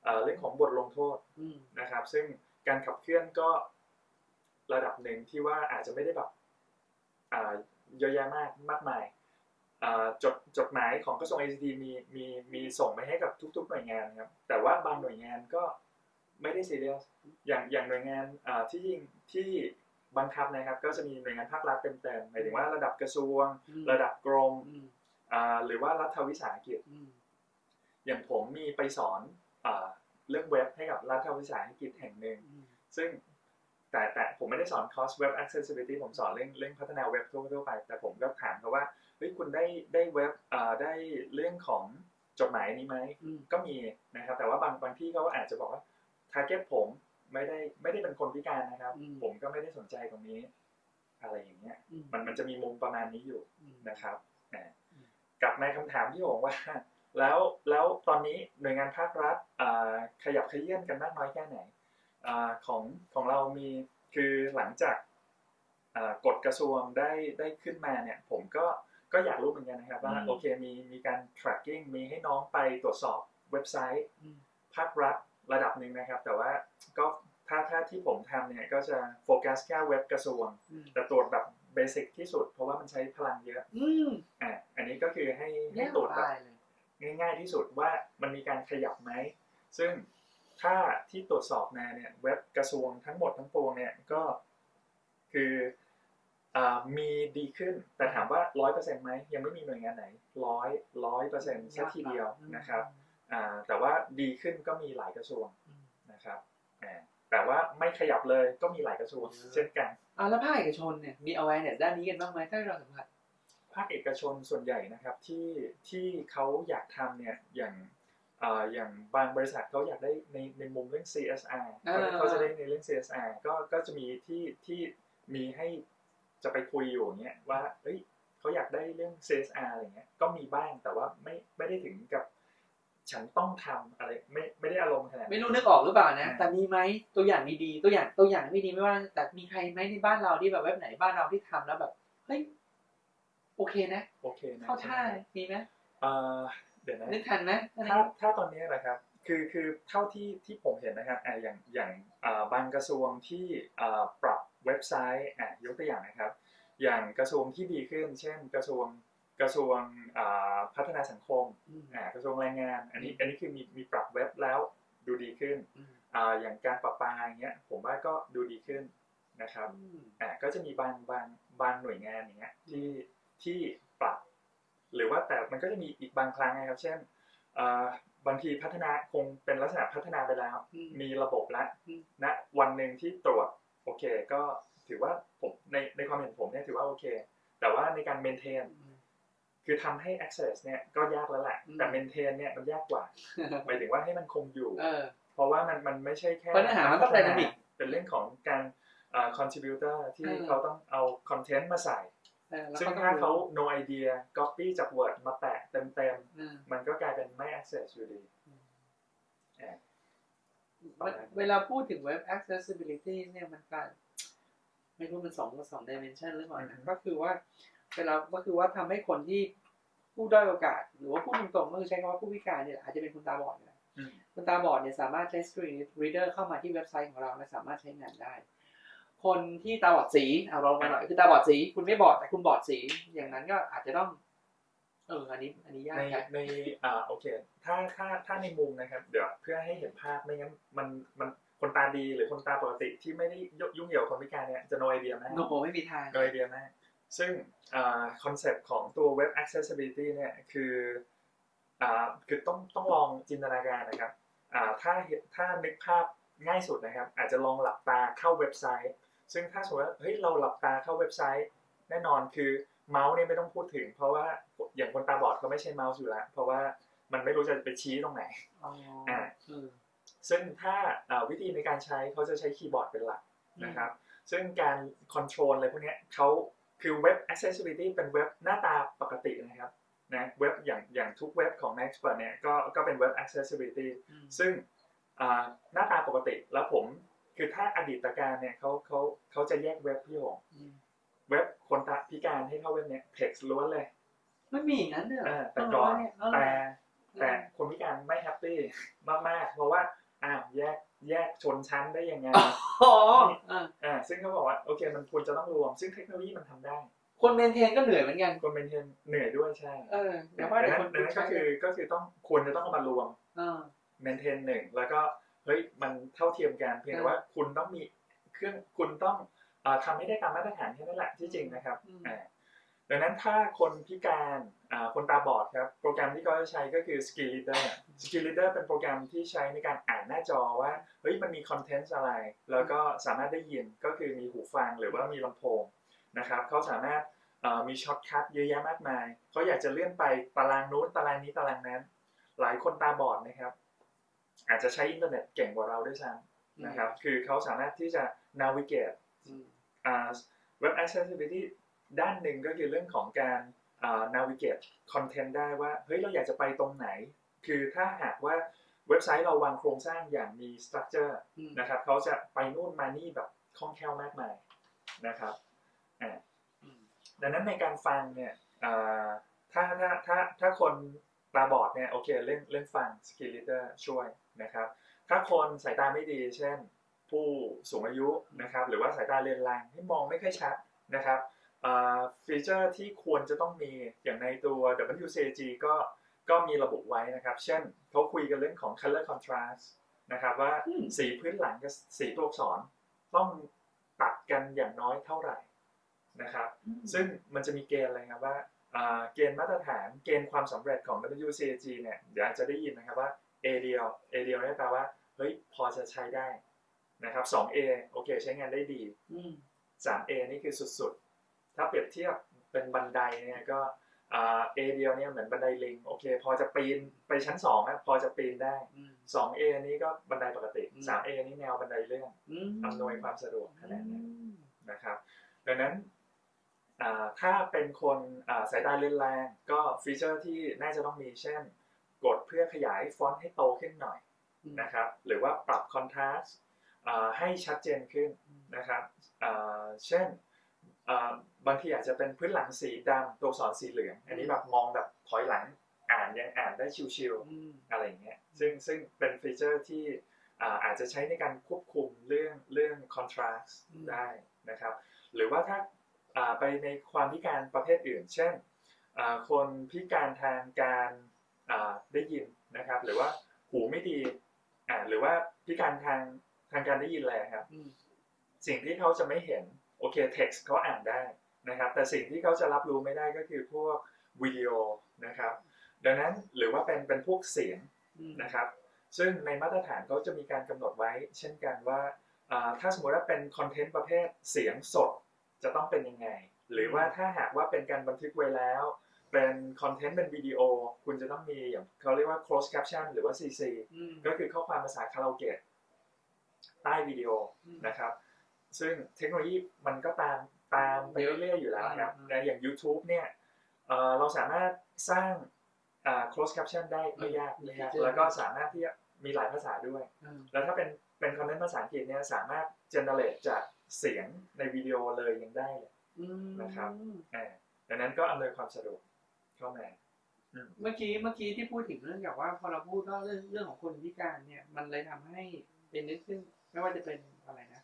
เอ่อเรื่องของบทลงโทษอืมนะครับ ซึ่งการขับเคลื่อนก็ระดับหนึ่งที่ว่าอาจจะไม่ได้แบบอ่าเยอะแยะมากมากมายอ่า จดจดหมายของกระทรวง ICT มีมีมีส่งไปให้กับทุก ๆ หน่วยงานครับ แต่ว่าบางหน่วยงานก็ไม่ได้ซีเรียสอย่างอย่างหน่วยงานอ่าที่ที่บังคับนะครับ ก็จะมีหน่วยงานภาครัฐเต็มๆหมายถึงว่าระดับกระทรวงอืมระดับกรมอืมอ่าหรือว่ารัฐวิสาหกิจอืมอย่างผมมีไปสอนอาเรื่องเว็บให้กับรัฐวิสาหกิจแห่งหนึ่งอืมซึ่งแต่แต่ผมไม่ได้สอนคอร์สเว็บ accessibility ผมสอนเรื่องเรื่องพัฒนาเว็บทั่วทั่วไป แต่ผมก็ถามเขาว่า เฮ้ยคุณได้ได้เว็บอ่าได้เรื่องของจดหมายนี้ไหมอืมก็มีนะครับ แต่ว่าบางบางที่เขาอาจจะบอกว่า target ผมไม่ได้ไม่ได้เป็นคนพิการนะครับอืมผมก็ไม่ได้สนใจตรงนี้ อะไรอย่างเงี้ยอืมมันมันจะมีมุมประมาณนี้อยู่อืมนะครับอ่าอืมกลับมาคำถามที่ผมว่า แล้วแล้วตอนนี้หน่วยงานภาครัฐอ่าขยับขยื่นกันมากน้อยแค่ไหนอาของของเรามีคือหลังจากอ่ากฎกระทรวงได้ได้ขึ้นมาเนี่ย ผมก็ ก็อยากรู้เหมือนกันนะครับว่าอืมโอเคมีมีการ tracking มีให้น้องไปตรวจสอบเว็บไซต์อืมภาครัฐระดับหนึ่งนะครับ แต่ว่าก็ถ้าถ้าที่ผมทำเนี่ยก็จะโฟกัสแค่เว็บกระทรวงอืมแต่ตรวจแบบ basic ที่สุด เพราะว่ามันใช้พลังเยอะอืมอะอันนี้ก็คือให้ให้แย่ตรวจแบบตายเลยง่าย ๆที่สุดว่ามันมีการขยับไหม ซึ่งถ้าที่ตรวจสอบมาเนี่ยเว็บกระทรวงทั้งหมดทั้งปวงเนี่ยก็คืออา มีดีขึ้น แต่ถามว่าร้อยเปอร์เซ็นต์ไหมยังไม่มีหน่วยงานไหนร้อยร้อยเปอร์เซ็นต์สักทีเดียวนะครับอ่าแต่ว่าดีขึ้นก็มีหลายกระทรวงอืมนะครับอ่าแต่ว่าไม่ขยับเลยก็มีหลายกระทรวงอืมเช่นกันอ่าแล้วภาคเอกชนเนี่ยมี awareness ด้านนี้กันบ้างไหมถ้าเราสัมผัสภาคเอกชนส่วนใหญ่นะครับที่ที่เขาอยากทำเนี่ยอย่างเอ่ออย่างบางบริษัทเขาอยากได้ในในมุมเรื่อง CSR อ่าเขาจะได้ในเรื่อง CSR ก็ก็จะมีที่ที่มีให้ จะไปคุยอยู่อย่างเงี้ยว่าเอ้ยเขาอยากได้เรื่อง CSR อะไรเงี้ยก็มีบ้างแต่ว่าไม่ไม่ได้ถึงกับฉันต้องทำอะไรไม่ไม่ได้อารมณ์ขนาดนั้นไม่รู้นึกออกหรือเปล่านะอ่าแต่มีไหมตัวอย่างดีๆตัวอย่างตัวอย่างไม่ดีไม่ว่า แต่มีใครไหมในบ้านเราที่แบบเว็บไหนบ้านเราที่ทำแล้วแบบเฮ้ยโอเคนะโอเคนะเข้าท่ามีไหมเอ่อเดี๋ยวนะนึกทันไหมอันนี้ถ้าถ้าตอนนี้นะครับคือคือเท่าที่ที่ผมเห็นนะครับอ่าอย่างอย่างอ่าบางกระทรวงที่อ่าปรับ เว็บไซต์อะยกตัวอย่างนะครับ อย่างกระทรวงที่ดีขึ้น เช่น กระทรวงกระทรวงอ่าพัฒนาสังคมอืมอ่ากระทรวงแรงงาน อันนี้อันนี้คือมีมีปรับเว็บแล้วดูดีขึ้นอืมอ่าอย่างการประปาอย่างเงี้ยผมว่าก็ดูดีขึ้นนะครับอืมอ่าก็จะมีบางบางบางหน่วยงานอย่างเงี้ยที่ที่ปรับ หรือว่าแต่มันก็จะมีอีกบางครั้งนะครับ เช่นอ่าบางทีพัฒนาคงเป็นลักษณะพัฒนาไปแล้วอืมมีระบบแล้วอืมณวันหนึ่งที่ตรวจ โอเค ก็ถือว่าผมในในความเห็นผมเนี่ยถือว่าโอเค แต่ว่าในการเมนเทนคือทำให้ access เนี่ยก็ยากแล้วแหละอืมแต่เมนเทนเนี่ยมันยากกว่า หมายถึงว่าให้มันคงอยู่เออเพราะว่ามันมันไม่ใช่แค่เพราะเนื้อหามันต้องพัฒ dynamic เป็นเรื่องของการอ่า contributor ที่เออเขาต้องเอา content มาใส่เออแล้วซึ่งก็ต้อถ้าเขา no idea copy จาก Word มาแปะเต็มเออๆมันก็กลายเป็นไม่ access อยู่ดีอ่า เวเวลาพูดถึงเว็บ accessibility เนี่ยมันการไม่รู้มันสองสอง dimension หรือเปล่านะก็คือว่าเวลาก็คือว่าทำให้คนที่ผู้ด้อยโอกาส หรือว่าผู้ตรงๆก็คือใช้คำว่าผู้พิการเนี่ยอาจจะเป็นคนตาบอดก็ได้อืมคนตาบอดเนี่ยสามารถใช้ screen reader เข้ามาที่เว็บไซต์ของเราและสามารถใช้งานได้ คนที่ตาบอดสีเอาลองมาหน่อยคือตาบอดสี คุณไม่บอดแต่คุณบอดสี อย่างนั้นก็อาจจะต้อง เอออันนี้อันนี้ยากในจังในอ่าโอเค ถ้าถ้าถ้าในมุมนะครับ เดี๋ยวเพื่อให้เห็นภาพไม่งั้นมันมันคนตาดีหรือคนตาปกติที่ไม่ได้ยุ่งเกี่ยวกับคนพิการเนี่ยจะโนไอเดียมากโนไม่มีทางโนไอเดียมากซึ่งคอนเซปต์ของตัว Web Accessibility เนี่ยคืออ่าคือต้องต้องลองจินตนาการนะครับอ่าถ้าเห็นถ้านึกภาพง่ายสุดนะครับ อาจจะลองหลับตาเข้าเว็บไซต์ ซึ่งถ้าสมมติว่าเฮ้ยเราหลับตาเข้าเว็บไซต์ แน่นอนคือ เมาส์เนี่ยไม่ต้องพูดถึง เพราะว่าอย่างคนตาบอดเขาไม่ใช้เมาส์อยู่แล้วเพราะว่ามันไม่รู้จะไปชี้ตรงไหนอ๋ออ่าเออซึ่งถ้าอ่าวิธีในการใช้เขาจะใช้คีย์บอร์ดเป็นหลักนะครับ ซึ่งการ control อะไรพวกเนี้ยเขาคือเว็บ accessibility เป็นเว็บหน้าตาปกตินะครับนะเว็บอย่างอย่างทุกเว็บของ Nextpert เนี่ยก็ก็เป็นเว็บ accessibility อืมซึ่งอ่าหน้าตาปกติแล้วผมคือถ้าอดีตการเนี่ยเขาเขาเขาจะแยกเว็บพี่หงอืม เว็บคนตาพิการให้เข้าเว็บเนี่ย text ล้วนเลยไม่มีอย่างนั้นเด้อเออแต่ก่อนเออแต่แต่คนพิการไม่แฮปปี้มากๆ เพราะว่าอ้าวแยกแยกชนชั้นได้ยังไงอ๋อเอออ่าซึ่งเขาบอกว่าโอเคมันควรจะต้องรวม ซึ่งเทคโนโลยีมันทำได้ คนเมนเทนก็เหนื่อยเหมือนกัน คนเป็นเทนเหนื่อยด้วยใช่ เออแต่ว่าดัแต่งคนั้นนดังนั้นก็คือก็คือต้องควรจะต้องเอามารวมเออ maintain หนึ่งแล้วก็เฮ้ยมันเท่าเทียมกันเพียงแต่ว่าคุณต้องมีเครื่องคุณต้องเอ่อ ทำให้ได้ตามมาตรฐานแค่นั้นแหละที่จริงนะครับอืมอ่าดังนั้นถ้าคนพิการอ่าคนตาบอดครับโปรแกรมที่เขาจะใช้ก็คือ Screen Reader Screen Reader เป็นโปรแกรมที่ใช้ในการอ่านหน้าจอว่าเฮ้ยมันมี content อะไร แล้วก็สามารถได้ยินก็คือมีหูฟังหรือว่ามีลำโพงนะครับเขาสามารถเอ่อมี shortcut เยอะแยะมากมายเขาอยากจะเลื่อนไปตารางนู้นตารางนี้ตารางนั้น หลายคนตาบอดนะครับ อาจจะใช้อินเทอร์เน็ตเก่งกว่าเราด้วยซ้ำนะครับ คือเขาสามารถที่จะ navigate อืมอ่า web accessibility ด้านหนึ่งก็คือเรื่องของการอ่า navigate content ได้ว่า เฮ้ย เราอยากจะไปตรงไหน คือถ้าหากว่าเว็บไซต์เราวางโครงสร้างอย่างมี structure อืมนะครับเขาจะไปนู่นมานี่แบบคล่องแคล่วมากมายนะครับอ่าอืมดังนั้นในการฟังเนี่ยอ่าถ้าถ้าถ้าถ้าคนตาบอดเนี่ยโอเคเล่นเล่นฟัง skill reader ช่วยนะครับ ถ้าคนสายตาไม่ดี เช่น ผู้สูงอายุนะครับหรือว่าสายตาเรือนรางที่มองไม่ค่อยชัดนะครับอ่าฟีเจอร์ที่ควรจะต้องมีอย่างในตัว WCAG ก็ก็มีระบุไว้นะครับ เช่นเขาคุยกันเรื่องของ color contrast นะครับว่าอืมสีพื้นหลังกับสีตัวอักษรต้องตัดกันอย่างน้อยเท่าไหร่นะครับซึ่งมันจะมีเกณฑ์อะไรครับว่าอ่าเกณฑ์มาตรฐานเกณฑ์ความสำเร็จของ WCAG เนี่ยเดี๋ยวอาจจะได้ยินนะครับว่า A เดียว A เดียวเนี่ยแปลว่าเฮ้ยพอจะใช้ได้ นะครับ 2A โอเค ใช้งานได้ดีอืม 3A นี่คือสุดๆ ถ้าเปรียบเทียบเป็นบันไดเนี่ยก็อ่า A เดียวเนี่ยเหมือนบันไดลิงโอเค พอจะปีนไปชั้น2นะพอจะปีนได้อืม 2A นี่ก็บันไดปกติอืม 3A นี่แนวบันไดเลื่อนอืมอำนวยความสะดวกขนาดนั้นอืมนะครับ ดังนั้นอ่าถ้าเป็นคนอ่าสายตาเลือนแรงก็ฟีเจอร์ที่น่าจะต้องมีเช่น กดเพื่อขยายฟอนต์ให้โตขึ้นหน่อยนะครับ หรือว่าปรับคอนทราสต์ ให้ชัดเจนขึ้นนะครับอ่าเช่นอ่าบางทีอาจจะเป็นพื้นหลังสีดำตัวอักษรสีเหลือง อันนี้แบบมองแบบถอยหลังอ่านยังอ่านได้ชิวๆอืมอะไรอย่างเงี้ยซึ่งซึ่งเป็นฟีเจอร์ที่อ่าอาจจะใช้ในการควบคุมเรื่องเรื่อง contrast อืมได้นะครับ หรือว่าถ้าอ่าไปในความพิการประเภทอื่น เช่นอ่าคนพิการทางการอ่าได้ยินนะครับ หรือว่าหูไม่ดีอ่าหรือว่าพิการทาง ทางการได้ยินแหละครับอืมสิ่งที่เขาจะไม่เห็นโอเค text เขาอ่านได้นะครับ แต่สิ่งที่เขาจะรับรู้ไม่ได้ก็คือพวกวิดีโอนะครับ ดังนั้นหรือว่าเป็นเป็นพวกเสียงอืมนะครับ ซึ่งในมาตรฐานเขาจะมีการกำหนดไว้ เช่นกันว่าอ่าถ้าสมมติว่าเป็นคอนเทนต์ประเภทเสียงสดจะต้องเป็นยังไง หรือว่าถ้าหากว่าเป็นการบันทึกไว้แล้ว เป็นคอนเทนต์เป็นวิดีโอ คุณจะต้องมีอย่างเขาเรียกว่า closed caption หรือว่า CC อืมก็คือข้อความภาษาคาราโอเกะ ใต้วิดีโออืมนะครับ ซึ่งเทคโนโลยีมันก็ตามตามไปเรื่อยๆอยู่แล้วครับอืมในอย่าง YouTube เนี่ยเอ่อเราสามารถสร้างอ่า closed caption ได้ไม่ยากไม่ยากแล้วก็สามารถที่จะมีหลายภาษาด้วยอืมแล้วถ้าเป็นเป็นคอนเทนต์ภาษาอังกฤษเนี่ยสามารถ generate จากเสียงในวิดีโอเลยยังได้เลยอืมนะครับอ่าดังนั้นก็อำนวยความสะดวกเข้ามาอืมเมื่อกี้เมื่อกี้ที่พูดถึงเรื่องแบบว่าพอเราพูดว่าเรื่องเรื่องของคนพิการเนี่ยมันเลยทำให้เป็นนึกขึ้น ไม่ว่าจะเป็นอะไรนะ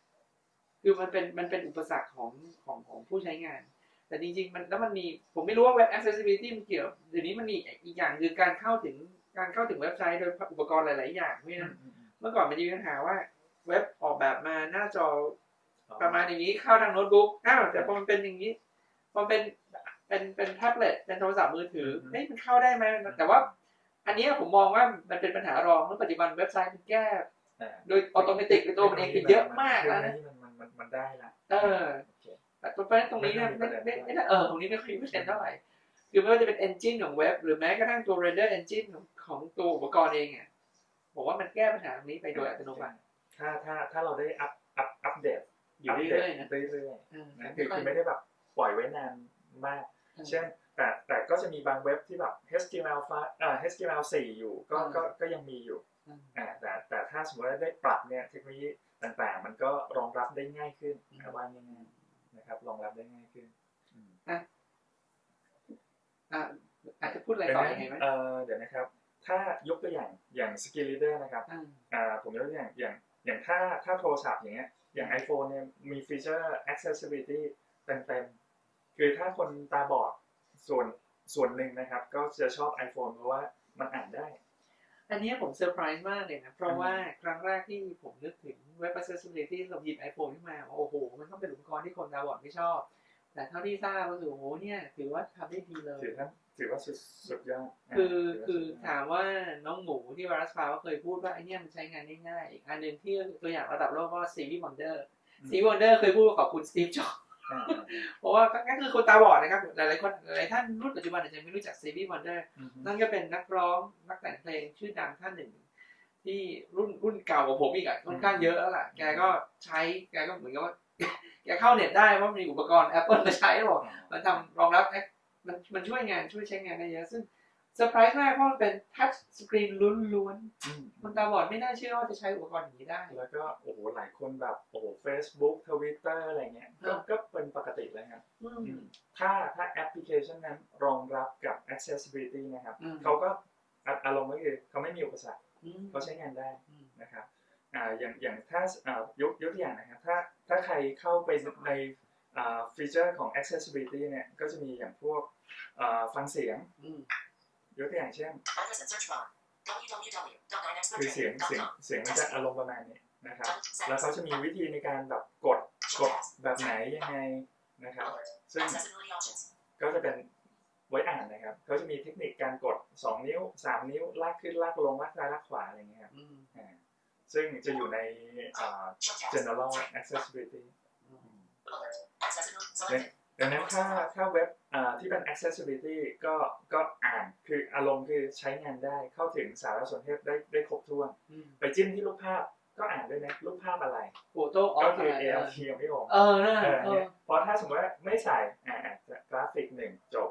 คือมันเป็นมันเป็นอุปสรรคของของของผู้ใช้งานหแต่จริง ๆ มันแล้วมันมีผมไม่รู้ว่าเว็บ accessibility มันเกี่ยวเดี๋ยวนี้มันมีอีกอย่างคือการเข้าถึงการเข้าถึงเว็บไซต์โดยอุปกรณ์หลาย ๆ อย่างเพราะฉะนั้นเมื่อก่อนมันจะมีปัญหาว่า เว็บออกแบบมาหน้าจอประมาณอย่างนี้เข้าทางโน้ตบุ๊กอ้าวแต่พอมันเป็นอย่างนี้พอมันเป็นเป็นเป็นแท็บเล็ตเป็นโทรศัพท์มือถือเฮ้ยมันเข้าได้ไหมแต่ว่า อันนี้ผมมองว่ามันเป็นปัญหารองเมื่อปัจจุบันเว็บไซต์มันแก้อ่า โดยอัตโนมัติในตัวมันเองคือเยอะมากแล้วนะมันมันมันมันได้ละเออโอเคแต่เพราะฉะนั้นตรงนี้เนี่ยไม่ไม่ไม่ไม่เออตรงนี้ไม่ค่อยมีเปอร์เซ็นต์เท่าไหร่คือไม่ว่าจะเป็น engine ของเว็บ หรือแม้กระทั่งตัว render engine ของของตัวอุปกรณ์เองอะบอกว่ามันแก้ปัญหาตรงนี้ไปโดยอัตโนมัติถ้าถ้าถ้าเราได้อัพอัพอัปเดตอยู่เรื่อยๆนะเรื่อยเออๆนะคือคือไม่ได้แบบปล่อยไว้นานมาก เช่นแต่แต่ก็จะมีบางเว็บที่แบบ HTML5 อ่า HTML4 อยู่ก็ก็ก็ยังมีอยู่อืมอ่า แต่แต่ถ้าสมมติว่าได้ปรับเนี่ยเทคโนโลยีต่างๆ มันก็รองรับได้ง่ายขึ้นนะว่าง่ายๆนะครับ รองรับได้ง่ายขึ้นอืมอะอาจจะพูดอะไรดังต่อนั้ยังไงไหมนเอ่อเดี๋ยวนะครับ ถ้ายกตัวอย่างอย่าง Skill Leader นะครับอ่าอ่าผมยกตัวอย่างอย่างอย่างถ้าถ้าโทรศัพท์อย่างเงี้ยอย่าง iPhone เนี่ยมี feature accessibility เต็มๆคือถ้าคนตาบอดส่วนส่วนหนึ่งนะครับ ก็จะชอบ iPhone เพราะว่ามันอ่านได้ อันนี้ผมเซอร์ไพรส์มากเลยนะ เพราะว่าครั้งแรกที่ผมนึกถึงเว็บ accessibility เราหยิบ iPhone ขึ้นมา โอ้โห มันต้องเป็นอุปกรณ์ที่คนตาบอดไม่ชอบ แต่เท่าที่ทราบก็คือโอ้โหเนี่ย ถือว่าทำได้ดีเลย ถือว่าถือว่าสุดสุดยอดาคือถืว่าคือสุดยอดถามว่าน้องหมูที่วารัสพาก็เคยพูดว่าไอเนี่ยมันใช้งานได้ง่ายอีกอันหนึ่งที่ตัวอย่างระดับโลกก็ซีวีวอนเดอร์ซีวีวอนเดอร์เคยพูดว่าขอบคุณสตีฟจ็อบอ่า เพราะว่าก็คือคนตาบอดนะครับ หลายๆคนหลายๆท่านรุ่นปัจจุบันอาจจะไม่รู้จักซีวีวอนเดอร์อืมนั่นก็เป็นนักร้องนักแต่งเพลงชื่อดังท่านหนึ่ง ที่รุ่นรุ่นเก่ากว่าผมอีกอะค่อนข้างเยอะแล้วล่ะแกก็ใช้แกก็เหมือนกับว่าแกเข้าเน็ตได้เพราะมีอุปกรณ์ Apple มาใช้บอกมันทำรองรับแอปมันมันช่วยงานช่วยใช้งานได้เยอะซึ่ง เซอร์ไพรส์มากเพราะมันเป็นทัชสกรีนล้วนอืมๆคนตาบอดไม่น่าเชื่อว่าจะใช้อุปกรณ์อย่างนี้ได้ แล้วก็โอ้โหหลายคนแบบโอ้โห Facebook Twitter อะไรเงี้ยก็อ่าก็เป็นปกติเลยครับอืมถ้าถ้าแอปพลิเคชันนั้นรองรับกับ accessibility นะครับอืมเขาก็อะอารมณ์ก็คือเขาไม่มีอุปสรรคอืมเขาใช้งานได้อืมนะครับอ่าอย่างอย่างถ้าอ่ายกยกตัวอย่างนะครับถ้าถ้าใครเข้าไปในอ่าฟีเจอร์ของ accessibility เนี่ยก็จะมีอย่างพวกอ่าฟังเสียงอืม ยกตัวอย่างเช่น Address and search bar. คือเสียงเสียง www.9expert.com. เสียงมันจะอารมณ์ประมาณนี้นะครับ Settings. แล้วเขาจะมีวิธีในการแบบกดกดแบบไหนยังไงนะครับ Alert. ซึ่ง Accessibility options. ก็จะเป็นไว้อ่านนะครับเขาจะมีเทคนิคการกด 2 นิ้ว 3 นิ้วลากขึ้นลากลงลากซ้ายลากขวาอะไรเงี้ยครับอืมอ่าซึ่งจะอยู่ในอ่า Show tabs. general accessibility Alert. Accessibility selected. ดังนั้นถ้าถ้าเว็บอ่าที่เป็น accessibility ก็ก็อ่านคืออารมณ์คือใช้งานได้เข้าถึงสารสนเทศได้ได้ครบถ้วนอืมไปจิ้มที่รูปภาพก็อ่านด้วยนะรูปภาพอะไรโฟโต้ออก็ฟคืออะไร ALT ยังไม่ออกเออน่าเออเอเนี่อยเพราะถ้าสมมติว่าไม่ใส่อ่าอาจจะกราฟิกหนึ่งจบ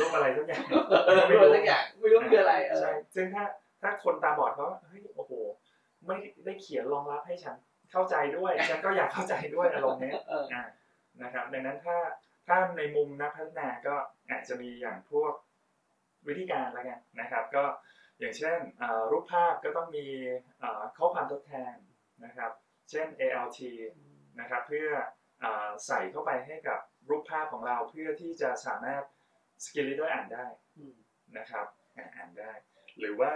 รูปอะไรทุกอย่างเออไม่รู้สักอย่างไม่รู้คืออะไรเออใช่ซึ่งถ้าถ้าคนตาบอดเขาเฮ้ยโอ้โหไม่ได้เขียนรองรับให้ฉันเข้าใจด้วยฉันก็อยากเข้าใจด้วยอารมณ์เนี้ยเอออ่านะครับดังนั้นถ้า ถ้าในมุมนักพัฒนาก็อาจจะมีอย่างพวกวิธีการละกันนะครับ ก็อย่างเช่นอ่ารูปภาพก็ต้องมีอ่าข้อความทดแทนนะครับ เช่น ALT นะครับเพื่ออาใส่เข้าไปให้กับรูปภาพของเราเพื่อที่จะสามารถScreen Reader อ่านได้อืมนะครับอ่าอ่านได้ หรือว่า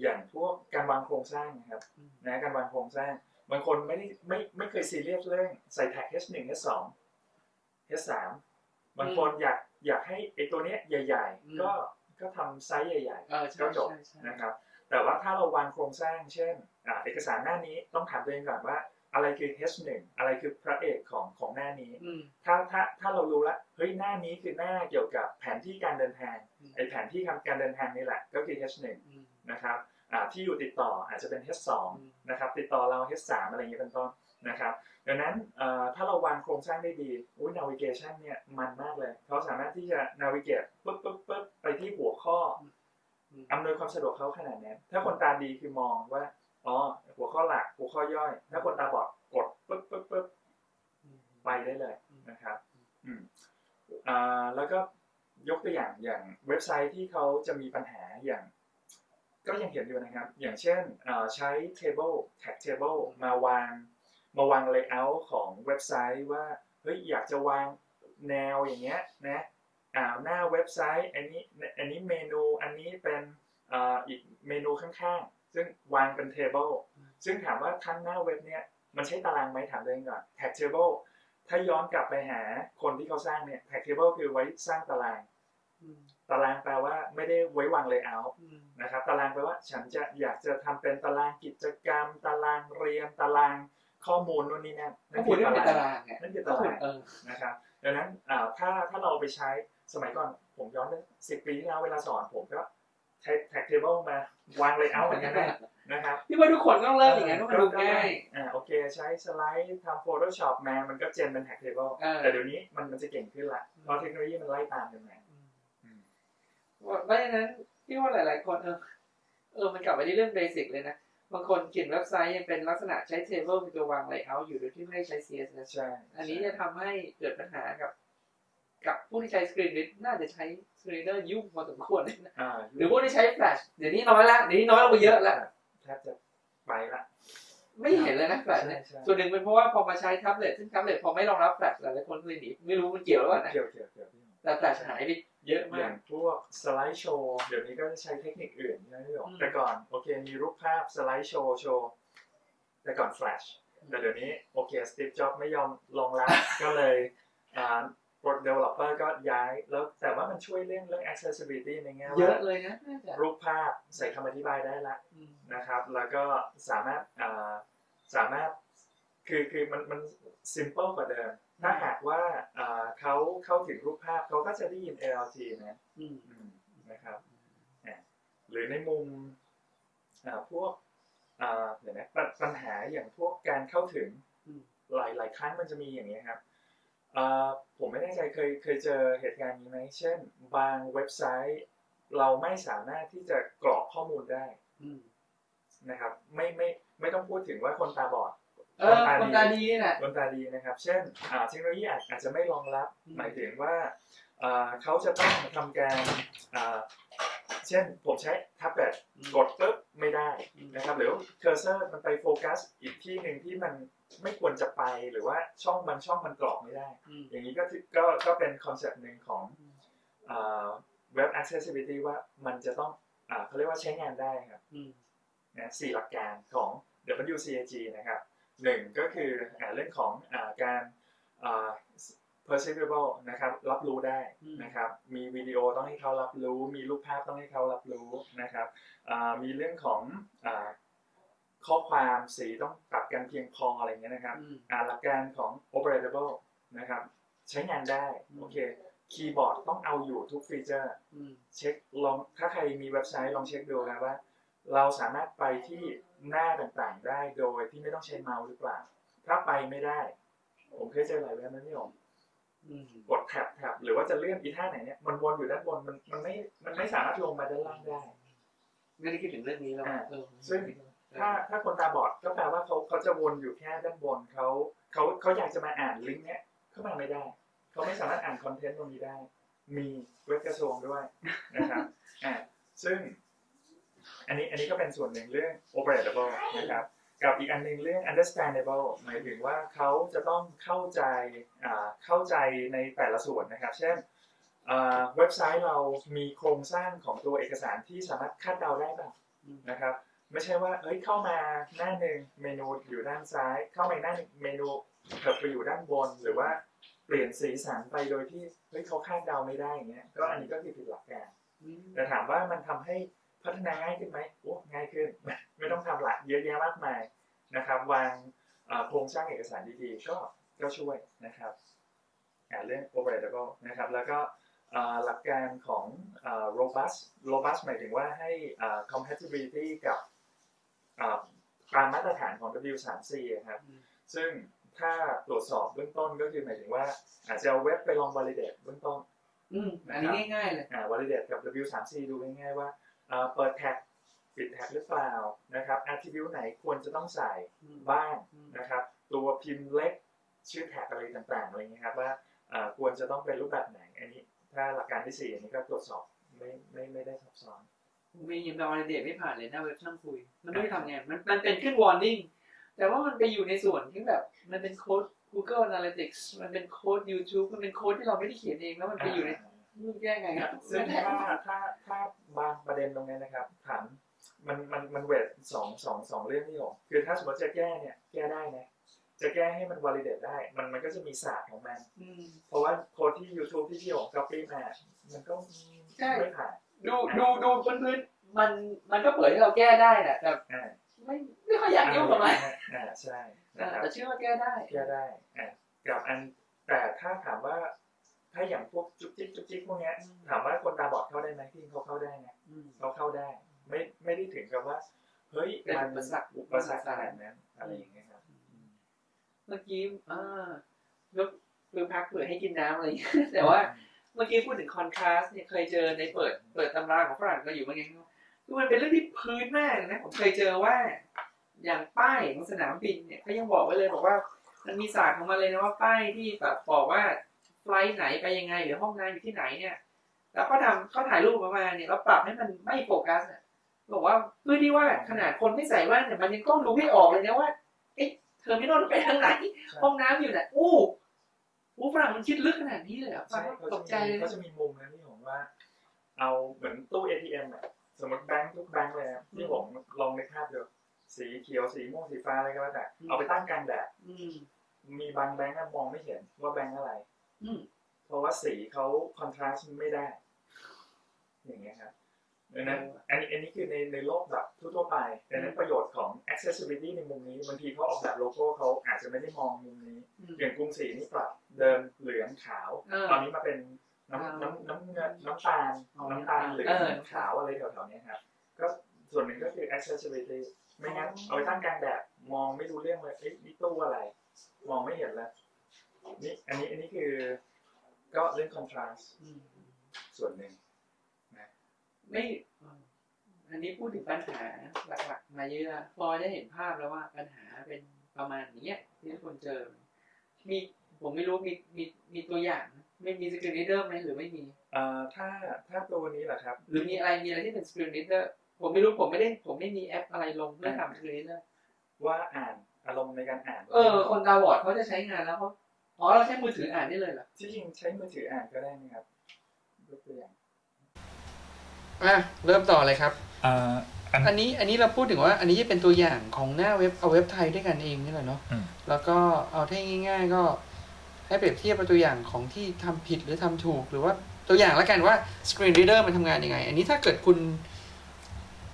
อย่างพวกการวางโครงสร้างนะครับอืมนะการวางโครงสร้าง บางคนไม่ได้ไม่ไม่เคยซีเรียสเรื่องใส่ tag H1 H2 H3 บางคนอยากอยากให้ไอตัวเนี้ยใหญ่อืมๆก็ก็ทำไซส์ใหญ่ๆเออใช่ก็จบใช่ใช่นะครับ แต่ว่าถ้าเราวางโครงสร้าง เช่นอ่าเอกสารหน้านี้ต้องถามตัวเองก่อนว่าอะไรคือ H1 อะไรคือพระเอกของของหน้านี้อืมถ้าถ้าถ้าเรารู้แล้วเฮ้ยหน้านี้คือหน้าเกี่ยวกับแผนที่การเดินทางอืมไอแผนที่การเดินทางนี่แหละ ก็คือ H1 อืมนะครับอ่า ที่อยู่ติดต่ออาจจะเป็น H2 อืมนะครับติดต่อเรา H3 อะไรอย่างเงี้ยเป็นต้นนะครับดังนั้นเอ่อถ้าเราวางโครงสร้างได้ดีอุ้ย navigation เนี่ยมันมากเลยเขาสามารถที่จะ navigate ปึ๊บปึ๊บปึ๊บไปที่หัวข้ออืมอำนวยความสะดวกเขาขนาดนั้น ถ้าคนตาดีคือมองว่าอ๋อหัวข้อหลักหัวข้อย่อย ถ้าคนตาบอดกดปึ๊บปึ๊บปึ๊บอืมไปได้เลยอืมนะครับอืมอ่าแล้วก็ยกตัวอย่างอย่างเว็บไซต์ที่เขาจะมีปัญหาอย่าง ก็ยังเห็นอยู่นะครับ อย่างเช่นใช้ table tag table มาวาง มาวาง layout ของเว็บไซต์ว่า เฮ้ย อยากจะวางแนวอย่างเงี้ยนะอ่าหน้าเว็บไซต์ อันนี้ อันนี้เมนู อันนี้เป็นอีกเมนูข้างๆ ซึ่งวางเป็น table ซึ่งถามว่าทั้งหน้าเว็บเนี่ย มันใช้ตารางไหมถามตัวเองก่อน tag table ถ้าย้อนกลับไปหาคนที่เขาสร้างเนี่ย tag table คือไว้สร้างตาราง ตารางแปลว่าไม่ได้ไว้วาง layout อืมนะครับ ตารางแปลว่าฉันจะอยากจะทำเป็นตารางกิจกรรม ตารางเรียนตารางข้อมูลนู่นนี่นั่นก็พูดเรื่องเป็นตารางไงนั่นคือก็ตาพูดรางเออนะครับดังนั้นอ่าถ้าถ้าเราเอาไปใช้สมัยก่อนผมย้อนไปสิบปีที่แล้วเวลาสอนผมก็ใช้ tag table มาวาง layout เหมือนกันนะนะครับพี่ว่าทุกคนต้องเริ่มอย่างนั้นเพราะมันดูง่ายอ่าโอเคใช้ slice ทำ Photoshop มามันก็ gen เป็น tag table เออแต่เดี๋ยวนี้มันมันจะเก่งขึ้นละเพราะเทคโนโลยีมันไล่ตามกันมาอืม เพราะฉะนั้นพี่ว่าหลาย ๆ คนเออเออมันกลับไปที่เรื่อง basic เลยนะ บางคนเขียนเว็บไซต์ยังเป็นลักษณะใช้ table เป็นตัววาง layout อยู่โดยที่ไม่ได้ใช้ CSS ใช่อันนี้จะทำให้เกิดปัญหากับ กับผู้ที่ใช้สกรีน a ดน่าจะใช้สกรีนเดอร์ยุ่งพอสมควรเลยนะอ่าหรือพวกที่ใช้แฟลชเดี๋ยวนี้น้อยละเดี๋ยวนี้น้อยลงไปเยอะแล้วแทบจะไปละไม่เห็นเลยนะแฟลชเนี่ยใช่ส่วนหนึ่งเป็นเพราะว่าพอมาใช้แท็บเล็ตซึ่งแท็บเล็ตพอไม่รองรับแฟลชหลายๆคนเลยหนีไม่รู้มันเกี่ยวหรือเปล่านะเกี่ยวเกี่ยวเกี่ยวพี่แต่แฟลชหายไป เยอะอมาย่ากงพวกสไลด์โชว์ เดี๋ยวนี้ก็จะใช้เทคนิคอื่นใช่ไหมพี่หยกอืมแต่ก่อนโอเคมีรูปภาพสไลด์โชว์โชว์ แต่ก่อนแฟลชแต่เดี๋ยวนี้โอเค Steve Jobs ไม่ยอมรองรับก็เลยอ่าโปร developer ก็ย้ายแล้วแต่ว่ามันช่วยเรื่องเรื่อง accessibility ในแง่เยว่าอะเลยนะน่าจะรูปภาพใส่คำอธิบายได้ละอืมนะครับ แล้วก็สามารถอ่าสามารถคือคือมันมัน simple กว่าเดิม ถ้าหากว่าอ่าเขาเข้าถึงรูปภาพเขาก็จะได้ยิน ALT นะอืมอืมนะครับอะหรือในมุมอ่าพวกอ่าเดี๋ยวนะปัญปัญหาอย่างพวกการเข้าถึงอืมหลายหลายครั้งมันจะมีอย่างนี้ยครับอ่าผมไม่แน่ใจเคยเคยเจอเหตุการณ์นี้ไหมเช่น บางเว็บไซต์เราไม่สามารถที่จะกรอกข้อมูลได้อืมนะครับ ไม่ไม่ไม่ต้องพูดถึงว่าคนตาบอด เออคนตาดีนี่แหละคนตาดีนะครับ เช่นอ่าเทคโนโลยีอาจอาจจะไม่รองรับอืมหมายถึงว่าอ่าเขาจะต้องทำการอ่าเช่นผมใช้แท็บเล็ตกดปุ๊บไม่ได้นะครับหรือ cursor มันไปโฟกัสอีกที่หนึ่งที่มันไม่ควรจะไปหรือว่าช่องบางช่องมันกรอกไม่ได้อืมอย่างนี้ก็ถือก็ก็เป็น concept หนึ่งของอ่า Web Accessibility ว่ามันจะต้องอ่าเขาเรียกว่าใช้งานได้ครับอืมนะสี่หลักการของ WCAG นะครับ หนึ่งก็คืออ่าเรื่องของอาการอ่า perceivable นะครับรับรู้ได้นะครับมีวิดีโอต้องให้เขารับรู้ มีรูปภาพต้องให้เขารับรู้นะครับอ่ามีเรื่องของอาข้อความสีต้องปรับกันเพียงพออะไรเงี้ยนะครับอืมอ่าหลักการของ operatable นะครับใช้งานได้อืมโอเคคีย์บอร์ดต้องเอาอยู่ทุกฟีเจอร์อืมเช็คลองถ้าใครมีเว็บไซต์ลองเช็คดูนะว่า เราสามารถไปที่ หน้าต่างๆได้โดยที่ไม่ต้องใช้เมาส์หรือเปล่า ถ้าไปไม่ได้ ผมเคยเจอหลายเว็บนะพี่ผมอืมกดแท็บแท็บหรือว่าจะเลื่อนอีท่าไหนเนี่ยมันวนอยู่ด้านบนมันมันไม่มันไม่สามารถลงมาด้านล่างได้ ไม่ได้คิดถึงเรื่องนี้แล้วอ่าเออซึ่งถ้าถ้าคนตาบอดก็แปลว่าเขาเขาจะวนอยู่แค่ด้านบนเขาเขาเขาอยากจะมาอ่านลิงก์เนี้ยเข้ามาไม่ได้เขาไม่สามารถอ่านคอนเทนต์ตรงนี้ได้ มีเว็บกระทรวงด้วยนะครับอ่าซึ่ง อันนี้อันนี้ก็เป็นส่วนหนึ่งเรื่อง operatable นะครับกับอีกอันหนึงเรื่อง understandable หมายถึงว่าเขาจะต้องเข้าใจอ่าเข้าใจในแต่ละส่วนนะครับ เช่นเว็บไซต์เรามีโครงสร้างของตัวเอกสารที่สามารถคาดเดาได้บ้างนะครับ ไม่ใช่ว่าเอ้ยเข้ามาหน้าหนึ่งเมนูอยู่ด้านซ้าย เข้ามาหน้าหนึ่งเมนูเถิบไปอยู่ด้านบน หรือว่าเปลี่ยนสีสันไปโดยที่เฮ้ยเขาคาดเดาไม่ได้อย่างเงี้ยก็อันนี้ก็คือผิดหลักการแต่ถามว่ามันทำให้ พัฒนาง่ายขึ้นไหมโอ้ง่ายขึ้น ไม่ต้องทำหละเยอะแยะมากมายนะครับ วางเอ่อโครงสร้างเอกสารดีๆ ก็ก็ช่วยนะครับอ่าเรื่อง operatable นะครับ แล้วก็เอ่อหลักการของเอ่อ robust robust หมายถึงว่าให้เอ่อ compatibility กับเอ่อตามมาตรฐานของ W3C อะครับอืมซึ่งถ้าตรวจสอบเบื้องต้นก็คือหมายถึงว่า อาจจะเอาเว็บไปลอง validate เบื้องต้นอืมอันนี้ง่ายๆเลยอ่า validate กับ W3C ดูง่ายๆว่าอ่า เปิดแท็กปิดแท็กหรือเปล่านะครับ attribute ไหนควรจะต้องใส่อืมบ้างอืมนะครับ ตัวพิมพ์เล็กชื่อแท็กอะไรต่างๆอะไรเงี้ยครับว่าอ่าควรจะต้องเป็นรูปแบบไหนอันนี้ ถ้าหลักการที่สี่อันนี้ก็ตรวจสอบไม่ไม่ไม่ได้ซับซ้อนมียิมดาวน์เดทไม่ผ่านเลยหน้าเว็บช่างคุย มันไม่ได้ทำไงมันมันเป็นขึ้น warning แต่ว่ามันไปอยู่ในส่วนที่แบบมันเป็นโค้ด Google Analytics มันเป็นโค้ด YouTube มันเป็นโค้ดที่เราไม่ได้เขียนเองแล้วมันไปอยู่ในรูป แยกไงครับซึ่งถ้าถ้าถ้าบางประเด็นตรงนี้นะครับ ถามมันมันมันเวทสองสองสองเรื่องที่ผมคือถ้าสมมติจะแก้เนี่ยแก้ได้นะจะแก้ให้มัน validate ได้ มันมันก็จะมีศาสตร์ของมันอืมเพราะว่าโค้ดที่ YouTube ที่พี่ของ copy มา มันก็ใช่ไม่ผ่านดูดูดูพื้นๆมันมันก็เปิดให้เราแก้ได้แหละแต่อ่าไม่ไม่ค่อยอยากยุ่งกับมันอ่าใช่อ่านะครับแต่เชื่อว่าแก้ได้แก้ได้อ่ากับอันแต่ถ้าถามว่า ถ้าอย่างพวกจุกจิกจุกจิกพวกเนี้ยอืมถามว่าคนตาบอดเข้าได้ไหมที่เขาเข้าได้นะอืมเขาเข้าได้ ไม่ไม่ได้ถึงกับว่าเฮ้ยเป็นมันอุปสรรคอุปสรรคขนาดนั้นอะไรอย่างเงี้ยครับเมื่อกี้อ่ายกมือพักเผื่อให้กินน้ำอะไรอย่างเงี้ยแต่ว่าเมื่อกี้พูดถึงคอนทราสต์เนี่ยเคยเจอในเปิด เปิดตำราของฝรั่งก็อยู่เหมื่อนกันคือมันเป็นเรื่องที่พื้นมากนะผมเคยเจอว่า อย่างป้ายของสนามบินเนี่ยเขายังบอกไว้เลยบอกว่า มันมีศาสตร์ของมันเลยนะว่าป้ายที่แบบบอกว่า ไฟลท์ไหนไปยังไงหรือห้องน้ำอยู่ที่ไหนเนี่ย แล้วก็ทำเขาถ่ายรูปออกมาเนี่ยแล้วปรับให้มันไม่โฟกัสเนี่ยบอกว่าเพื่อที่ว่าขนาดคนไม่ใส่แว่นเนี่ยมันยังต้องรู้ให้ออกเลยนะว่าเอ๊ะเทอร์มินอลไปทางไหน ห้องน้ำอยู่ไหนอู้อู้ฝรั่งมันคิดลึกขนาดนี้เลยเหรอะฟัใช่งเขาตจะกใจมีเลยเขาจะมีมุมนะที่ผมว่า เอาเหมือนตู้ ATM อะสมมติแบงค์ทุกแบงค์เลยอะที่ผมลองในภาพดูสีเขียวสีม่วงสีฟ้าอะไรก็แล้วแต่เอาไปตั้งกลางแดดอืมมีบางแบงค์อะมองไม่เห็นว่าแบงค์อะไรอืม เพราะว่าสีเขาคอนทราสต์ไม่ได้ อย่างเงี้ยครับดังนั้นอันนี้อันนี้คือในในโลกแบบทั่วๆไปดังนั้นประโยชน์ของ accessibility ในมุมนี้บางทีเขาออกแบบโลโก้เขาอาจจะไม่ได้มองมุมนี้อืมอย่างกรุงศรีนี่ปรับเดิมเหลืองขาวเออตอนนี้มาเป็นน้ำขาวน้ำน้ำเงินน้ำตาลอ๋อน้ำตาลเหลือเอองขาวอะไรแถวๆเนี้ยครับก็ส่วนหนึ่งก็คือ accessibility ไม่งั้นอ๋อเอาไปตั้งกลางแดดมองไม่รู้เรื่องเลยเอ๊ะนี่ตู้อะไร มองไม่เห็นแล้ว นี่อันนี้อันนี้คือก็เรื่อง contrast อืมส่วนหนึ่งไม่อืมอันนี้พูดถึงปัญหาหลักๆมาเยอะพอได้เห็นภาพแล้วว่าปัญหาเป็นประมาณเนี้ยที่ทุกคนเจอ มีผมไม่รู้มีมีมีตัวอย่างไหมไม่มี screen reader ไหมหรือไม่มีเอ่อถ้าถ้าตัวนี้แหละครับ หรือมีอะไรมีอะไรที่เป็น screen reader ผมไม่รู้ผมไม่ได้ผมไม่มีแอปอะไรลงเพื่อทำ screen reader ว่าอ่านอารมณ์ในการอ่าน เออ คนตาบอดเขาจะใช้งานแล้วเขา อ๋อเราใช้มือถืออ่านได้เลยเหรอที่จริงใช้มือถืออ่านก็ได้นะครับยกตัวอย่างอะเริ่มต่อเลยครับเอ่ออันอันนี้อันนี้เราพูดถึงว่า อันนี้จะเป็นตัวอย่างของหน้าเว็บเอาเว็บไทยด้วยกันเองนี่แหละเนาะอืมแล้วก็เอาให้ง่าย ๆ ก็ให้เปรียบเทียบกับตัวอย่างของที่ทำผิดหรือทำถูก หรือว่าตัวอย่างแล้วกันว่า Screen Reader มันทำงานยังไง อันนี้ถ้าเกิดคุณ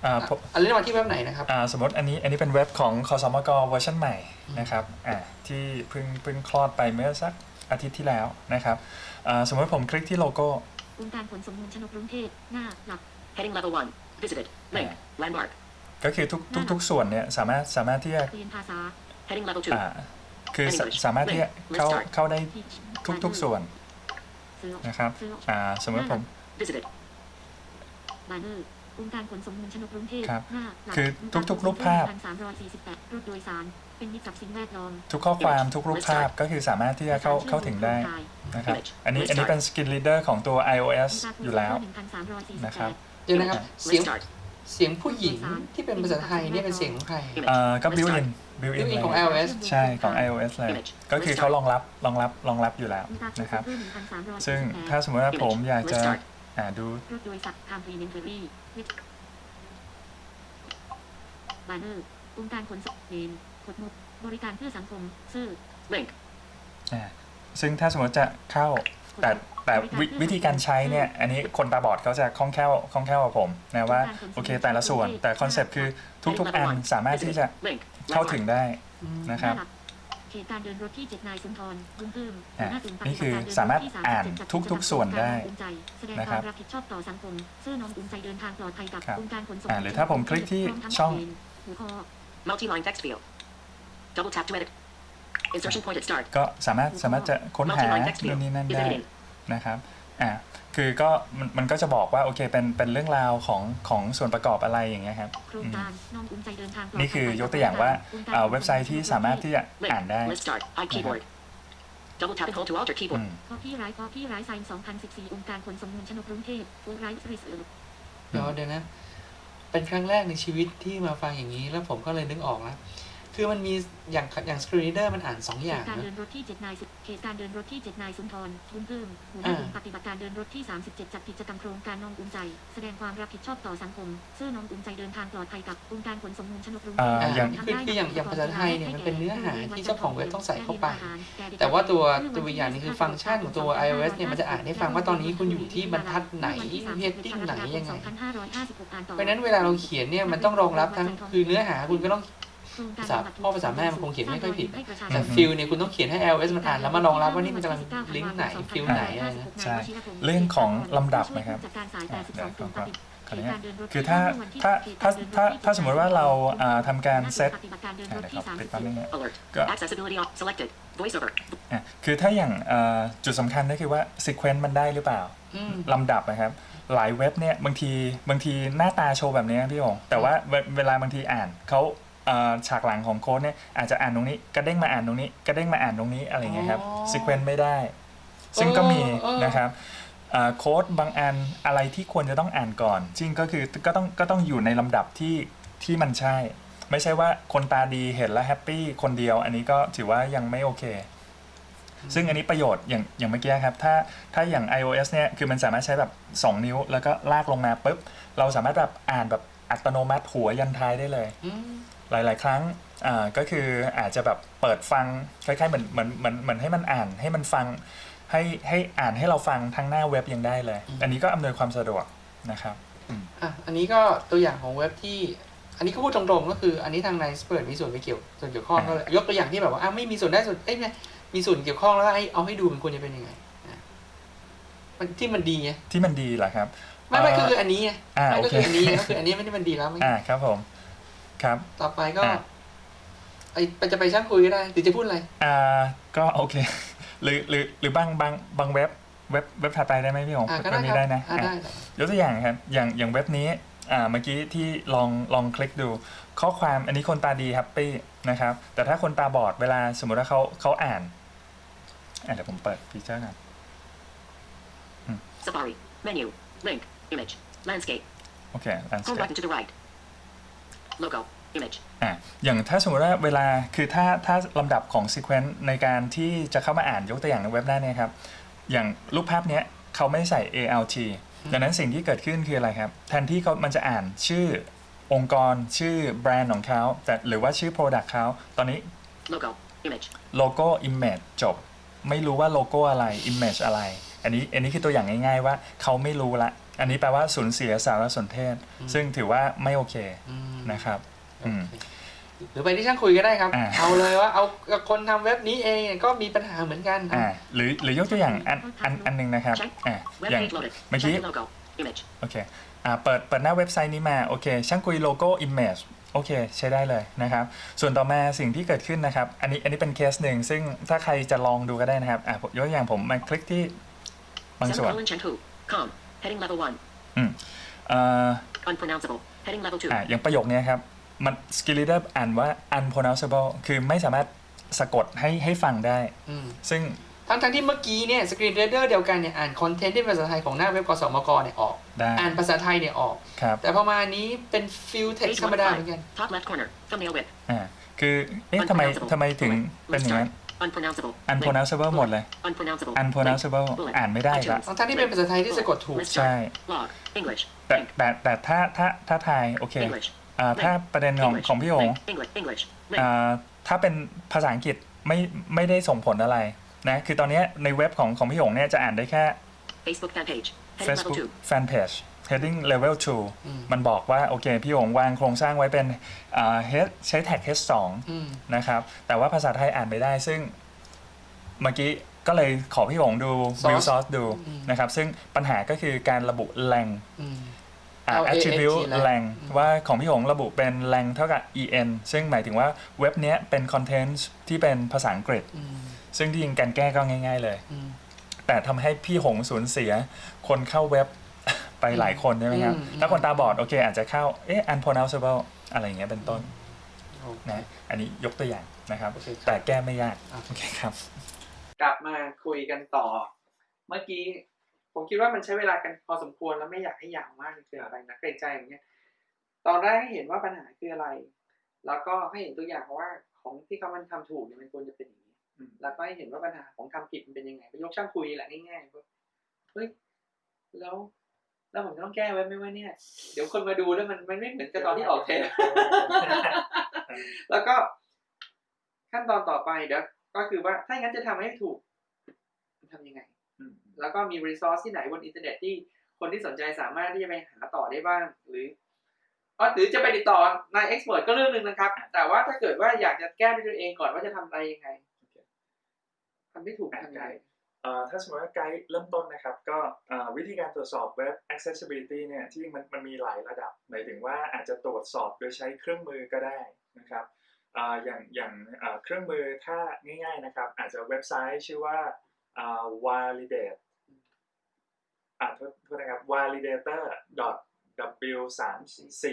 อ่าอะผมอันนี้มาที่เว็บไหนนะครับอ่าสมมติอันนี้อันนี้เป็นเว็บของคสมกเวอร์ชันใหม่นะครับอ่าที่เพิ่งเพิ่งคลอดไปเมื่อสักอาทิตย์ที่แล้วนะครับอ่าสมมติผมคลิกที่โลโก้องค์การขนส่งมวลชนกกรุงเทพหน้าหลัก Heading level 1. Visited. Link. Landmark. ก็คือทุกทุกทุกส่วนเนี่ยสามารถสามารถที่จะเรียนภาษา Heading level 2. อ่าคือส English สามารถที่จะเข้า Let's start เข้าได้ Teach ทุกทุกส่วนซื้อนะครับซื้ออ่าสมมติผม Visited. บานเน อร์องค์การขนส่งมวลชนกกรุงเทพครับหน้าหลักคือทุกๆรูปภาพ สามร้อยสี่สิบแปดรถโดยสาร เป็นมิตรกับสิ่งแวดล้อม ทุกข้อความทุกรูปภาพก็คือสามารถที่จะเข้าเข้าถึงได้นะครับอันนี้อันนี้เป็น Skin Reader ของตัว iOS อยู่แล้วหนึ่งพันสามร้อยสี่สิบนะคแปรับดเดี๋ยวนะครับเสียง Let's start. เสียงผู้หญิงที่เป็นภาษาไทยเนี่ยเป็นเสียงของใครเอ่อก็ built in built ยู in อีของเลย iOS ใช่ของ iOS เลยก็คือเขารองรับรองรับรองรับอยู่แล้วนะครับ ซึ่งถ้าสมมติว่าผมอยากจะ Let's start. อ่าดู รถโดยสาร complimentary บานเนอร์องค์การขนส่งเนมกดมุกบริการเพื่อสังคม ซื่อ Link. อ่าซึ่งถ้าสมมติจะเข้าแต่แต่วิวิธีการใช้เนี่ย อันนี้คนตาบอดเขาจะคล่องแคล่วคล่องแคล่วกว่าผมนะว่าโอเคแต่ละส่วนแต่ concept คือทุกๆอันสามารถที่จะ Link. เข้าถึง Landmark. ได้อืมนะครับหาหลักเขตการเดินรถที่เจ็ดนายสุนทรบุญเพิ่มอะหัวหน้าศูนย์ปฏินี่บัติคือการเดินสามารถที่อ่าน37จัดทุกๆส่วนได้องค์การภูมิใจแสดงนะคครัวาบมรับผิดชอบต่อสังคมซื่อน้อมอุ่นใจเดินทางปลอดภัยกับครับองค์การขนส่งอ่าหรือถ้าผมคลิกที่พร้มทั้ช่องเกณฑ์หัวข้อ Multi-line text field. Double tap to edit. Insertion point at start. ก็สามารถสามารถจะค้นหา Multi-line text นู่ field. นนี่นั่น Is ได้ edited. นะครับ อ่าคือก็มันมันก็จะบอกว่าโอเคเป็นเป็นเรื่องราวของของส่วนประกอบอะไรอย่างเงี้ยครับโครงการน้อมอุ่นใจเดินทางปลอดภัยนี่คือยกตัวอย่างว่าองค์การอ่าขนส่งเว็บไซต์ที่สามารถที่จะ Link. อ่านได้ Let's start. I keyboard. Double tap and hold to alter อื keyboard. มคอพี่ไรคอพี่ไรไซน์2014 องค์การขนส่งมวลชนกกรุงเทพฟูไรส์ริสเดี๋ยวเดี๋ยวนะ เป็นครั้งแรกในชีวิตที่มาฟังอย่างนี้แล้วผมก็เลยนึกออกแล้ว คือมันมีอย่างอย่างสกรีนเดอร์มันอ่านสองอเหย่างตุการณ์นะเดินรถที่7นายสุเหตุการณ์เดินรถที่7นายสุนทรบุญเพิ่มหัวหน้ากลุ่มปฏิบัติการเดินรถที่ 37 จัดกิจกรรมโครงการน้องอุ้มใจ แสดงความรับผิดชอบต่อสังคมซื่อน้องอุ้มใจเดินทางปลอดภัยกับองค์การขนส่งมูลชนกรุงเทพอ่าอ่าอย่างคือคืออย่างอย่างภาษาไทยเนี่ยมันเป็นเนื้อหาที่เจ้าของเว็บต้องใส่เข้าไป แต่ว่าตัวตัวอย่างนี้คือฟังก์ชันของตัว iOS เนี่ยมันจะอ่านให้ฟังว่าตอนนี้คุณอยู่ที่บรรทัดไหน heading ไหนยังไงเพราะฉะนั้นเวลาเราเขียนเนี่ยมันต้องรองรับทั้งคือเนื้อหาคุณก็ต้อง ภาษาพ่อภาษาแม่มันคงเขียนไม่ค่อยผิด แต่ field เนี่ยคุณต้องเขียนให้ iOS มันอ่านแล้วมารองรับว่านี่มันกำลังลิงก์ไหน field ไหนอะไรนะใช่เรื่องของลำดับนะครับจัดการสาย82กลุ่มปฏิขออนุญาตคือถ้าถ้าถ้าถ้าถ้าสมมติว่าเราอ่าทำการเซตปฏิบัติการเดินรอ่าถเดี๋ยวที่ครับปิดแป๊บนึงนะ Alert. Go. Accessibility off. Selected. VoiceOver. อะคือถ้าอย่างเอ่อจุดสำคัญก็คือว่า sequence มันได้หรือเปล่าอืมลำดับนะครับ หลายเว็บเนี่ยบางทีบางทีหน้าตาโชว์แบบนี้พี่หงแต่ว่าเวเวลาบางทีอ่านเขาเอ่อ ฉากหลังของโค้ดเนี่ยอาจจะอ่านตรงนี้กระเด้งมาอ่านตรงนี้กระเด้งมาอ่านตรงนี้อะไรอย่างเงี้ยครับอ๋อ sequence ไม่ได้ ซึ่งก็มีเออเออนะครับเอ่อโค้ดบางอันอะไรที่ควรจะต้องอ่านก่อน จริงก็คือก็ต้องก็ต้องอยู่ในลำดับที่ที่มันใช่ ไม่ใช่ว่าคนตาดีเห็นแล้ว happy คนเดียว อันนี้ก็ถือว่ายังไม่โอเค ซึ่งอันนี้ประโยชน์อย่างอย่างเมื่อกี้ครับถ้าถ้าอย่าง iOS เนี่ยคือมันสามารถใช้แบบ 2 นิ้ว แล้วก็ลากลงมาปุ๊บเราสามารถแบบอ่านแบบอัตโนมัติหัวยันท้ายได้เลยอืม หลาย ๆ ครั้งอ่าก็คืออาจจะแบบเปิดฟังคล้ายๆเหมือนเหมือนเหมือนเหมือนให้มันอ่านให้มันฟังให้ให้อ่านให้เราฟังทั้งหน้าเว็บยังได้เลย อันนี้ก็อำนวยความสะดวกนะครับอะอันนี้ก็ตัวอย่างของเว็บที่ อันนี้ก็พูดตรงๆ ก็คืออันนี้ทาง n i c e เปิดมีส่วนไปเกี่ยวส่วนเกี่ยวข้องก็เลยยกตัวอย่างที่แบบว่าอะไม่มีส่วนได้ส่วนเอ้ยไม่มีส่วนเกี่ยวข้องแล้วให้เอาให้ดูมันควรจะเป็นยังไงอะมันที่มันดีไงที่มันดีเหรอครับ ไม่ไม่เอ่อก็คืออันนี้ไงอ่าไม่โอก็เคคืออันนี้ก็คืออันนี้ไม่ได้มันดีแล้วไม่อ่าครับผม ครับ ต่อไปก็อะ ไอไปจะไปช่างคุยก็ได้หรือจะพูดอะไร อ่าก็โอเค หรือหรือหรือบางบางบางเว็บเว็บเว็บถัดไปได้ไหมพี่หงอะก็เว็ได้บคนี้รับได้นะอะอะได้ได้ยกตัวอย่างครับอย่างอย่างเว็บนี้อ่าเมื่อกี้ที่ลองลองคลิกดู ข้อความอันนี้คนตาดีแฮปปี้นะครับ แต่ถ้าคนตาบอดเวลาสมมติว่าเขาเขาอ่านอะเดี๋ยวผมเปิดฟีเจอร์กัน Safari. Menu. Link. Image. Landscape. โอเค Home landscape button to the right. Logo. Image. อะอย่างถ้าสมมติว่าเวลาคือถ้าถ้าลำดับของ sequence ในการที่จะเข้ามาอ่านยกตัวอย่างในเว็บหน้าเนี้ครับ อย่างรูปภาพเนี้ยเขาไม่ได้ใส่ ALT ดังนั้นสิ่งที่เกิดขึ้นคืออะไรครับ แทนที่เขามันจะอ่านชื่อองค์กรชื่อแบรนด์ของเขาแต่หรือว่าชื่อ Product เขาตอนนี้ Logo. Image. โลโก้ Image จบ ไม่รู้ว่าโลโก้อะไร Image อะไร อันนี้อันนี้คือตัวอย่างง่ายๆว่าเขาไม่รู้ละ อันนี้แปลว่าสูญเสียสารสนเทศ ซึ่งถือว่าไม่โอเคอืมนะครับอืมโอเคหรือไปที่ช่างคุยก็ได้ครับอ่าเอาเลยว่าเอากับคนทำเว็บนี้เองก็มีปัญหาเหมือนกันอ่าหรือหรือยกตัวอย่างอันอันอันหนึ่งนะครับอ่า Web อย่าง page loaded. Maybe- Check the logo. Image. โอเคอ่าเปิดเปิดหน้าเว็บไซต์นี้มาโอเค ช่างคุยโลโก้ Image โอเค ใช้ได้เลยนะครับ ส่วนต่อมาสิ่งที่เกิดขึ้นนะครับ อันนี้อันนี้เป็นเคสหนึ่ง ซึ่งถ้าใครจะลองดูก็ได้นะครับอะยกตัวอย่างผมมาคลิกที่บางส่วน Semicolon Chenku. Com. Heading level 1. อืมเอ่อ Unpronounceable. Heading level 2. อะอย่างประโยคเนี้ยครับ มัน screen reader อ่านว่า unpronounceable คือไม่สามารถสะกดให้ให้ฟังได้ อืมซึ่งทั้งทั้งที่เมื่อกี้เนี่ย screen reader เดียวกันเนี่ยอ่าน content ที่เป็นภาษาไทยของหน้าเว็บกสมกเนี่ยออก ได้อ่านภาษาไทยเนี่ยออก ครับแต่พอมาอันนี้เป็นฟิลเท็ก Page ซ์ธรรมดาเหมือนกัน1 Top left corner. Thumbnail width. อ่าคือเอ๊ะทำไม Unpronounceable. ทำไมถึง Bullet. เป็นอย่างนั้น List start. Unpronounceable. Link. unpronounceable หมดเลย Unpronounceable. unpronounceable Link. Bullet. อ่านไม่ได้ละ iTunes. ทั้งๆที่เป็นภาษาไทยที่สะกดถูก List ใช่ start. Log. English. แต่ Link. แต่แต่ถ้าถ้าถ้าทายโอเค English. อ่าถ้าประเด็นของ English. ของพี่หง Link. English. English. Link. อ่าถ้าเป็นภาษาอังกฤษไม่ไม่ได้ส่งผลอะไรนะคือตอนเนี้ยในเว็บของของพี่หงเนี่ยจะอ่านได้แค่ Facebook fan page. Heading level Facebook 2. fan page heading level อืม2มันบอกว่า โอเค พี่หงวางโครงสร้างไว้เป็นอ่า head ใช้แท็ก h อืม2นะครับ แต่ว่าภาษาไทยอ่านไม่ได้ ซึ่งเมื่อกี้ก็เลยขอพี่หงดู Source view source ดูอืมนะครับ ซึ่งปัญหาก็คือการระบุแรงอืมอ่า LANG attribute แรงแรงอืมว่าของพี่หงระบุเป็นแรงเท่ากับ en ซึ่งหมายถึงว่าเว็บเนี้ยเป็นคอนเทนต์ที่เป็นภาษาอังกฤษอืมซึ่งที่จริงการแก้ก็ง่าย ๆเลยอืมแต่ทำให้พี่หงสูญเสียคนเข้าเว็บ ไปหลายคนใช่ไหมครับอืมถ้าคนตาบอดโอเค อาจจะเข้าเอ๊ะ unpronounceable อะไรอย่างเงี้ยเป็นต้นโอเคนะอันนี้ยกตัวอย่างนะครับโอเคครับแต่แก้ไม่ยากอะโอเคครับ กลับมาคุยกันต่อ เมื่อกี้ผมคิดว่ามันใช้เวลากันพอสมควรแล้วไม่อยากให้ยาวมากเกินไปนะเกรงใจอย่างเงี้ยตอนแรกให้เห็นว่าปัญหาคืออะไร แล้วก็ให้เห็นตัวอย่างว่าของที่เขามันทำถูกเนี่ยมันควรจะเป็นอย่างนี้อืมแล้วก็ให้เห็นว่าปัญหาของทำผิดมันเป็นยังไงก็ยกช่างคุยแหละง่ายๆว่าเฮ้ยแล้ว แล้วผมจะต้องแก้ไว้ไหมว่าเนี่ย เดี๋ยวคนมาดูแล้วมันมันไม่เหมือนกับตอนที่ออกเทปแล้วก็ขั้นตอนต่อไปเดี๋ยวก็คือว่าถ้าอย่างนั้นจะทำให้ถูกมันทำยังไงอืมแล้วก็มีรีซอสที่ไหนบนอินเทอร์เน็ตที่คนที่สนใจสามารถที่จะไปหาต่อได้บ้าง หรืออ๋อหรือจะไปติดต่อนายเอ็กซ์เพรสก็เรื่องหนึ่งนะครับ แต่ว่าถ้าเกิดว่าอยากจะแก้ด้วยตัวเองก่อนว่าจะทำอะไรยังไงทำไม่ถูกทำยังไงเอ่อ ถ้าสมมติว่าไกด์เริ่มต้นนะครับก็เอ่อวิธีการตรวจสอบเว็บ accessibility เนี่ยที่มันมันมีหลายระดับหมายถึงว่าอาจจะตรวจสอบโดยใช้เครื่องมือก็ได้นะครับเอ่ออย่างอย่างเอ่อเครื่องมือถ้าง่ายๆนะครับ อาจจะเว็บไซต์ชื่อว่าเอ่อ validate อ่าโทษโทษนะครับ validator w 3 c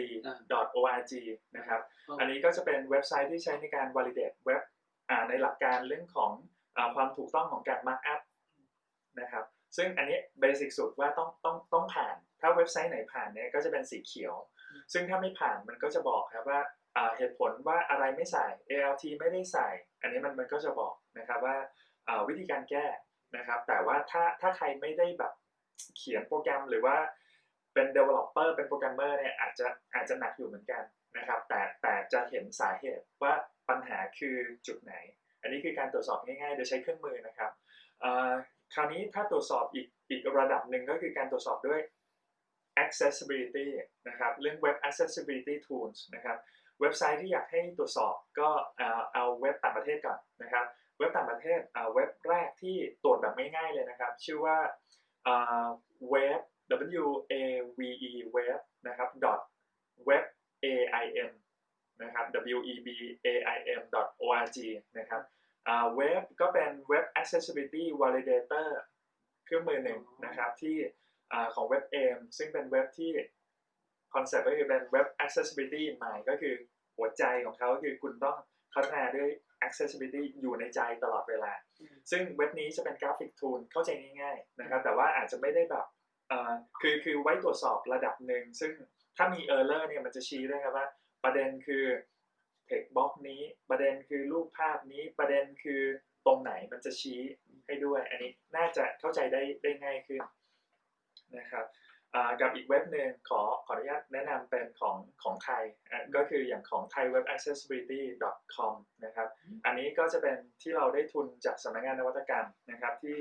org นะครับ อันนี้ก็จะเป็นเว็บไซต์ที่ใช้ในการ validate เว็บอ่าในหลักการเรื่องของอาความถูกต้องของการ markup นะครับซึ่งอันนี้เบสิกสุดว่าต้องต้องต้องผ่าน ถ้าเว็บไซต์ไหนผ่านเนี่ยก็จะเป็นสีเขียว ซึ่งถ้าไม่ผ่านมันก็จะบอกครับว่าเหตุผลว่าอะไรไม่ใส่ ALT ไม่ได้ใส่ อันนี้มันมันก็จะบอกนะครับว่าวิธีการแก้นะครับ แต่ว่าถ้าถ้าใครไม่ได้แบบเขียนโปรแกรมหรือว่าเป็น developer เป็นโปรแกรมเมอร์เนี่ยอาจจะอาจจะหนักอยู่เหมือนกันนะครับ แต่แต่จะเห็นสาเหตุว่าปัญหาคือจุดไหน อันนี้คือการตรวจสอบง่ายๆ โดยใช้เครื่องมือนะครับ คราวนี้ถ้าตรวจสอบอีกอีกระดับหนึ่งก็คือการตรวจสอบด้วย accessibility นะครับเรื่อง web accessibility tools นะครับเว็บไซต์ที่อยากให้ตรวจสอบก็เอาเว็บต่างประเทศก่อนนะครับเว็บต่างประเทศเอาเว็บแรกที่ตรวจแบบง่ายๆเลยนะครับ ชื่อว่าเว็บ w a v e web นะครับ dot web a i m นะครับ w e b a i m dot o r g นะครับ เว็บก็เป็นเว็บ accessibility validator เครื่องมือหนึ่งนะครับที่อ่าของเว็บ AIM ซึ่งเป็นเว็บที่concept ก็คือเป็นเว็บ accessibility ใหม่ก็คือหัวใจของเขาคือคุณต้องพัฒนาด้วย accessibility อยู่ในใจตลอดเวลา ซึ่งเว็บนี้จะเป็น graphic tool เข้าใจง่ายๆนะครับ แต่ว่าอาจจะไม่ได้แบบเอ่อคือคือไว้ตรวจสอบระดับหนึ่ง ซึ่งถ้ามี error เนี่ยมันจะชี้ด้วยครับว่า ประเด็นคือ text box นี้ประเด็นคือรูปภาพนี้ประเด็นคือตรงไหนมันจะชี้ให้ด้วย อันนี้น่าจะเข้าใจได้ได้ง่ายขึ้นนะครับกับอีกเว็บหนึ่งขอขออนุญาตแนะนำเป็นของของไทยก็คืออย่างของ thaiwebaccessibility.com นะครับอันนี้ก็จะเป็นที่เราได้ทุนจากสำนักงานนวัตกรรมนะครับที่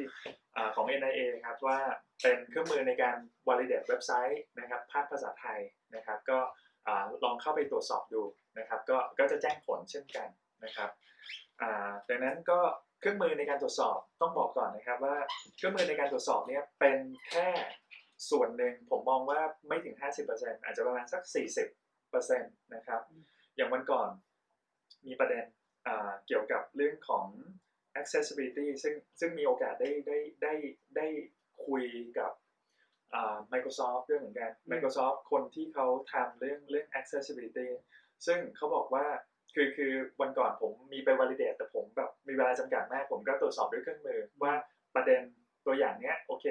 อ่าของ NIA ครับว่าเป็นเครื่องมือในการ validate เว็บไซต์นะครับภาคภาษาไทยนะครับก็ลองเข้าไปตรวจสอบดู นะครับก็ก็จะแจ้งผลเช่นกันนะครับอ่าดังนั้นก็เครื่องมือในการตรวจสอบต้องบอกก่อนนะครับว่าเครื่องมือในการตรวจสอบเนี่ยเป็นแค่ส่วนหนึ่งผมมองว่าไม่ถึง 50%อาจจะประมาณสัก 40%นะครับอย่างวันก่อนมีประเด็นอ่าเกี่ยวกับเรื่องของ accessibility ซึ่งซึ่งมีโอกาสได้ได้ได้ได้คุยกับอ่า Microsoft ด้วยเหมือนกัน Microsoft คนที่เขาทำเรื่องเรื่อง accessibility ซึ่งเขาบอกว่าคือคือวันก่อนผมมีไป validate แต่ผมแบบมีเวลาจำกัดมากผมก็ตรวจสอบด้วยเครื่องมือว่าประเด็นตัวอย่างเนี้ยโอเค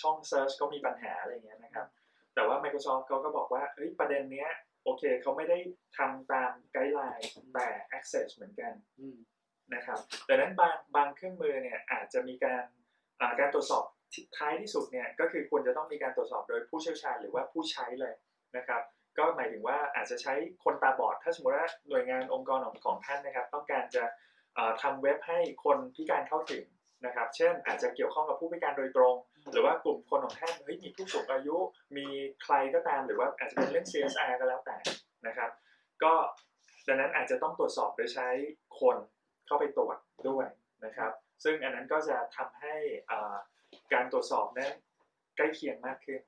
ช่อง search เขามีปัญหาอะไรอย่างเงี้ยนะครับ แต่ว่า Microsoft เขาก็บอกว่าเฮ้ยประเด็นเนี้ยโอเคเขาไม่ได้ทำตามไกด์ไลน์แต่ access เหมือนกันอืมนะครับดังนั้นบางบางเครื่องมือเนี่ยอาจจะมีการอ่าการตรวจสอบที่ท้ายที่สุดเนี่ยก็คือควรจะต้องมีการตรวจสอบโดยผู้เชี่ยวชาญหรือว่าผู้ใช้เลยนะครับ ก็หมายถึงว่าอาจจะใช้คนตาบอด ถ้าสมมติว่าหน่วยงานองค์กรของของท่านนะครับ ต้องการจะอ่าทำเว็บให้คนพิการเข้าถึงนะครับ เช่น อาจจะเกี่ยวข้องกับผู้พิการโดยตรง หรือว่ากลุ่มคนของท่านเฮ้ยมีผู้สูงอายุมีใครก็ตามหรือว่าอาจจะเป็นเรื่อง CSR ก็แล้วแต่นะครับ ก็ดังนั้นอาจจะต้องตรวจสอบโดยใช้คนเข้าไปตรวจด้วยนะครับ ซึ่งอันนั้นก็จะทำให้อ่าการตรวจสอบนั้นใกล้เคียงมากขึ้น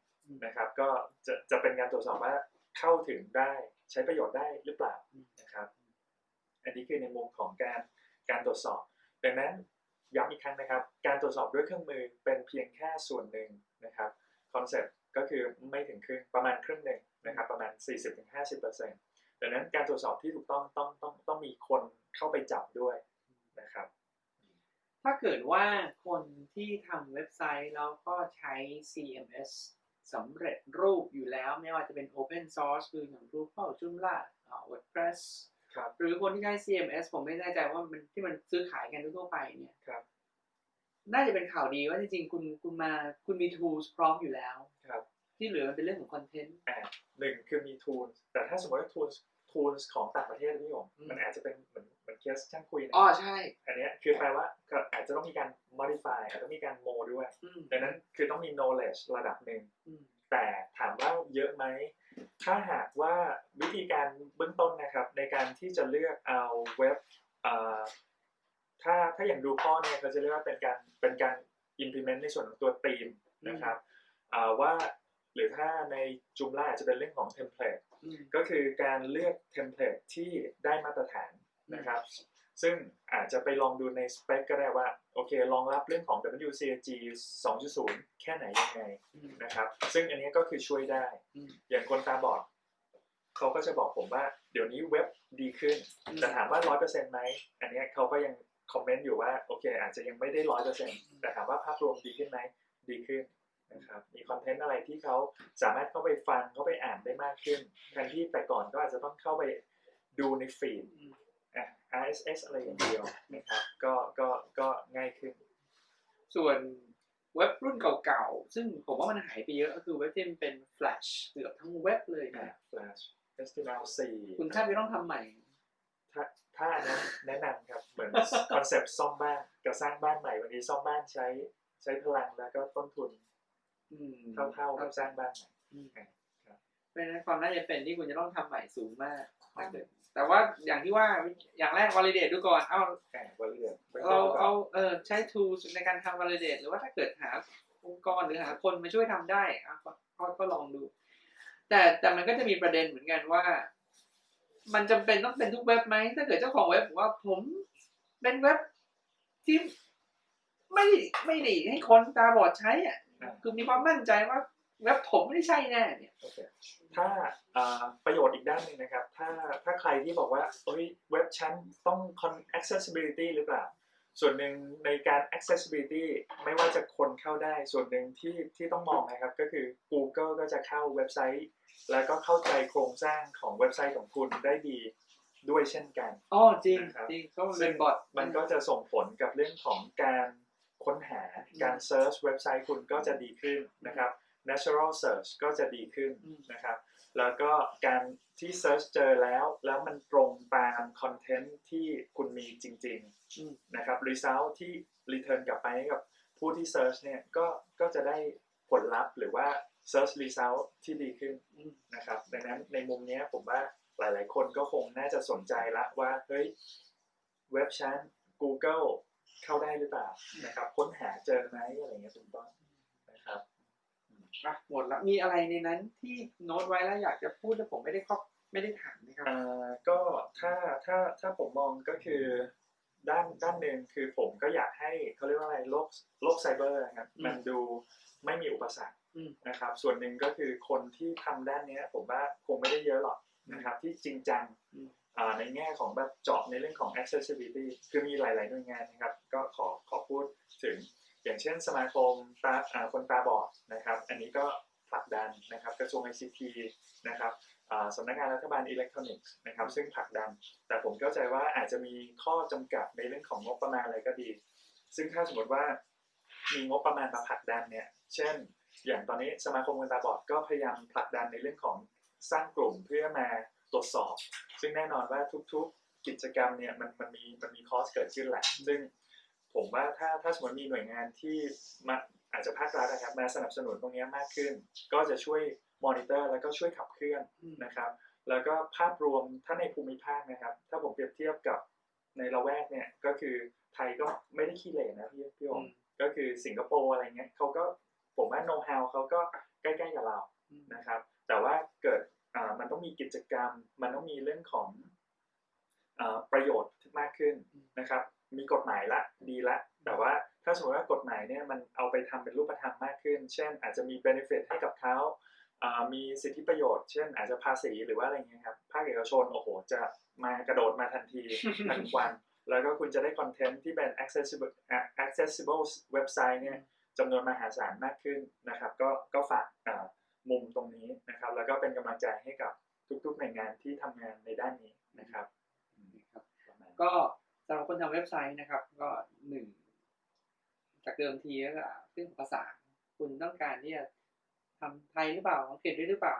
นะครับ ก็จะจะเป็นการตรวจสอบว่า เข้าถึงได้ใช้ประโยชน์ได้หรือเปล่านะครับ อันนี้คือในมุมของการการตรวจสอบ ดังนั้นย้ำอีกครั้งนะครับ การตรวจสอบด้วยเครื่องมือเป็นเพียงแค่ส่วนหนึ่งนะครับคอนเซ็ปต์ก็คือไม่ถึงครึ่งประมาณครึ่งหนึ่งนะครับประมาณ 40-50%ดังนั้นการตรวจสอบที่ถูกต้องต้องต้องต้องมีคนเข้าไปจับด้วยนะครับ ถ้าเกิดว่าคนที่ทำเว็บไซต์แล้วก็ใช้ CMS สำเร็จรูปอยู่แล้วไม่ว่าจะเป็น Open Source คืออย่าง Drupal Joomla อ่า WordPress ครับหรือคนที่ใช้ CMS ผมไม่แน่ใจว่ามันที่มันซื้อขายกันทั่วๆไปเนี่ยครับน่าจะเป็นข่าวดีว่าจริงๆ คุณคุณมาคุณมี tools พร้อมอยู่แล้วครับที่เหลือมันเป็นเรื่องของคอนเทนต์อ่าหนึ่งคือมี tools แต่ถ้าสมมติว่า tools tools ของต่างประเทศพี่ผมอืมมันอาจจะเป็นเหมือน เหมือนเคสช่างคุยนะอ๋อใช่ อันเนี้ยคือแปลว่าก็อาจจะต้องมีการ modify อาจจะต้องมีการโมด้วยอืมดังนั้นคือต้องมี knowledge ระดับหนึ่งอืมแต่ถามว่าเยอะไหม ถ้าหากว่าวิธีการเบื้องต้นนะครับ ในการที่จะเลือกเอาเว็บเอ่อถ้าถ้าอย่างดูพ่อเนี่ยเขาจะเรียกว่าเป็นการเป็นการ implement ในส่วนของตัวธีมนะครับอ่าว่าหรือถ้าในจุมล่าอาจจะเป็นเรื่องของ template อืมก็คือการเลือกเทมเพลตที่ได้มาตรฐาน นะครับ ซึ่งอาจจะไปลองดูในสเปคก็ได้ว่า โอเครองรับเรื่องของ WCAG 2.0 แค่ไหนยังไงอืมนะครับ ซึ่งอันนี้ก็คือช่วยได้อืมอย่างคนตาบอดเขาก็จะบอกผมว่า เดี๋ยวนี้เว็บดีขึ้น แต่ถามว่า 100%ไหม อันเนี้ยเขาก็ยังคอมเมนต์อยู่ว่า โอเค อาจจะยังไม่ได้ 100%แต่ถามว่าภาพรวมดีขึ้นไหม ดีขึ้นนะครับมีคอนเทนต์อะไรที่เขาสามารถเข้าไปฟังเข้าไปอ่านได้มากขึ้นแทนที่แต่ก่อนก็อาจจะต้องเข้าไปดูในฟีดอืมอะ RSS อะไรอย่างเดียวนะครับก็ก็ก็ง่ายขึ้น ส่วนเว็บรุ่นเก่าๆ ซึ่งผมว่ามันหายไปเยอะก็คือเว็บที่มันเป็น Flash เกือบทั้งเว็บเลยอะนะ Flash HTML4 คุณแทบไม่ต้องทำใหม่ ถ้าถ้าอันนั้นแนะนำครับ เหมือนคอนเซปต์ซ่อมบ้านกับสร้างบ้านใหม่บางทีซ่อมบ้านใช้ใช้พลังแล้วก็ต้นทุนอืมเท่าๆกับสร้างบ้านใหม่อืมครับ เพราะฉะนั้นความน่าจะเป็นที่คุณจะต้องทำใหม่สูงมากถ้าเกิดแต่ว่าอย่างที่ว่าอย่างแรก validate ดูก่อน เอาแอบวอลเลียนเราเอาเออใช้ tools ในการทำ validate หรือว่าถ้าเกิดหาองค์กรหรือหาคนมาช่วยทำได้อะก็ก็ก็ลองดู แต่แต่มันก็จะมีประเด็นเหมือนกันว่า มันจำเป็นต้องเป็นทุกเว็บไหมถ้าเกิดเจ้าของเว็บบอกว่าผมเป็นเว็บที่ไม่ไม่ดีให้คนตาบอดใช้อะคือมีความมั่นใจว่าเว็บผมไม่ได้ใช่แน่เนี่ยโอเค ถ้าอ่าประโยชน์อีกด้านหนึ่งนะครับ ถ้าถ้าใครที่บอกว่าเอ้ยเว็บชั้นต้อง con- accessibility หรือเปล่า ส่วนหนึ่งในการ accessibility ไม่ว่าจะคนเข้าได้ ส่วนหนึ่งที่ที่ต้องมองนะครับ ก็คือ Google ก็จะเข้าเว็บไซต์ แล้วก็เข้าใจโครงสร้างของเว็บไซต์ของคุณได้ดีด้วยเช่นกันอ๋อจริงนะครับจริงเพราะมันเป็นบอทมันก็จะส่งผลกับเรื่องของการค้นหาการ search เว็บไซต์คุณก็จะดีขึ้นนะครับ natural search ก็จะดีขึ้นอืมนะครับ แล้วก็การที่ search เจอแล้ว แล้วมันตรงตาม content ที่คุณมีจริงอืมๆนะครับ result ที่ return กลับไปให้กับผู้ที่ search เนี่ยก็ก็จะได้ผลลัพธ์หรือว่า search result ที่ดีขึ้นอืมนะครับ ดังนั้นในมุมเนี้ยผมว่าหลายๆ คนก็คงน่าจะสนใจละว่าเฮ้ยเว็บชั้น Google เข้าได้หรือเปล่านะครับ ค้นหาเจอไหมอะไรเงี้ยเป็นต้นนะครับ อะหมดละมีอะไรในนั้นที่โน้ตไว้แล้วอยากจะพูดแล้วผมไม่ได้ครอบไม่ได้ถามนะครับอ่าก็ถ้าถ้าถ้าผมมองก็คือด้านด้านหนึ่งคือผมก็อยากให้เขาเรียกว่าอะไรโลกโลกไซเบอร์นะครับอืมมันดูไม่มีอุปสรรคอืมนะครับ ส่วนหนึ่งก็คือคนที่ทำด้านเนี้ย ผมว่าคงไม่ได้เยอะหรอกนะครับที่จริงจังอืมอ่าในแง่ของแบบเจาะในเรื่องของ accessibility คือมีหลาย ๆ หน่วยงานนะครับ ก็ขอขอพูดถึง อย่างเช่นสมาคมตาคนตาบอดนะครับ อันนี้ก็ผลักดันนะครับกระทรวง ICT นะครับสำนักงานรัฐบาลอิเล็กทรอนิกส์นะครับซึ่งผลักดัน แต่ผมเข้าใจว่าอาจจะมีข้อจำกัดในเรื่องของงบประมาณอะไรก็ดี ซึ่งถ้าสมมติว่ามีงบประมาณมาผลักดันเนี่ยเช่น อย่างตอนนี้สมาคมคนตาบอดก็พยายามผลักดันในเรื่องของสร้างกลุ่มเพื่อมาตรวจสอบ ซึ่งแน่นอนว่าทุกๆกิจกรรมเนี่ยมันมันมีมันมี cost เกิดขึ้นแหละซึ่ง ผมว่าถ้าถ้าสมมติมีหน่วยงานที่มาอาจจะภาครัฐนะครับมาสนับสนุนตรงนี้มากขึ้น ก็จะช่วยมอนิเตอร์แล้วก็ช่วยขับเคลื่อนอืมนะครับ แล้วก็ภาพรวมถ้าในภูมิภาคนะครับ ถ้าผมเปรียบเทียบกับในละแวกเนี่ยก็คือไทยก็ไม่ได้ขี้เหร่นะพี่พี่อมก็คือสิงคโปร์อะไรเงี้ยเขาก็ผมว่าโน้ตฮาวเขาก็ใกล้ๆกับเราอืมนะครับ แต่ว่าเกิดอ่ามันต้องมีกิจกรรม มันต้องมีเรื่องของอ่าประโยชน์มากขึ้นนะครับ มีกฎหมายละดีละ แต่ว่าถ้าสมมติว่ากฎหมายเนี่ยมันเอาไปทำเป็นรูปธรรมมากขึ้น เช่น อาจจะมี benefit ให้กับเขาอ่ามีสิทธิประโยชน์ เช่น อาจจะภาษีหรือว่าอะไรเงี้ยครับ ภาคเอกชนโอ้โห จะมากระโดดมาทันทีทันควัน แล้วก็คุณจะได้คอนเทนต์ที่เป็น accessible accessible เว็บไซต์เนี่ยจำนวนมหาศาลมากขึ้นนะครับ ก็ก็ฝากอ่ามุมตรงนี้นะครับ แล้วก็เป็นกำลังใจให้กับทุกๆหน่วยงานที่ทำงานในด้านนี้นะครับ ก็ สำหรับคนทำเว็บไซต์นะครับ ก็หนึ่งจากเดิมทีก็เรื่องของภาษา คุณต้องการที่จะทำไทยหรือเปล่าอังกฤษด้วยหรือเปล่า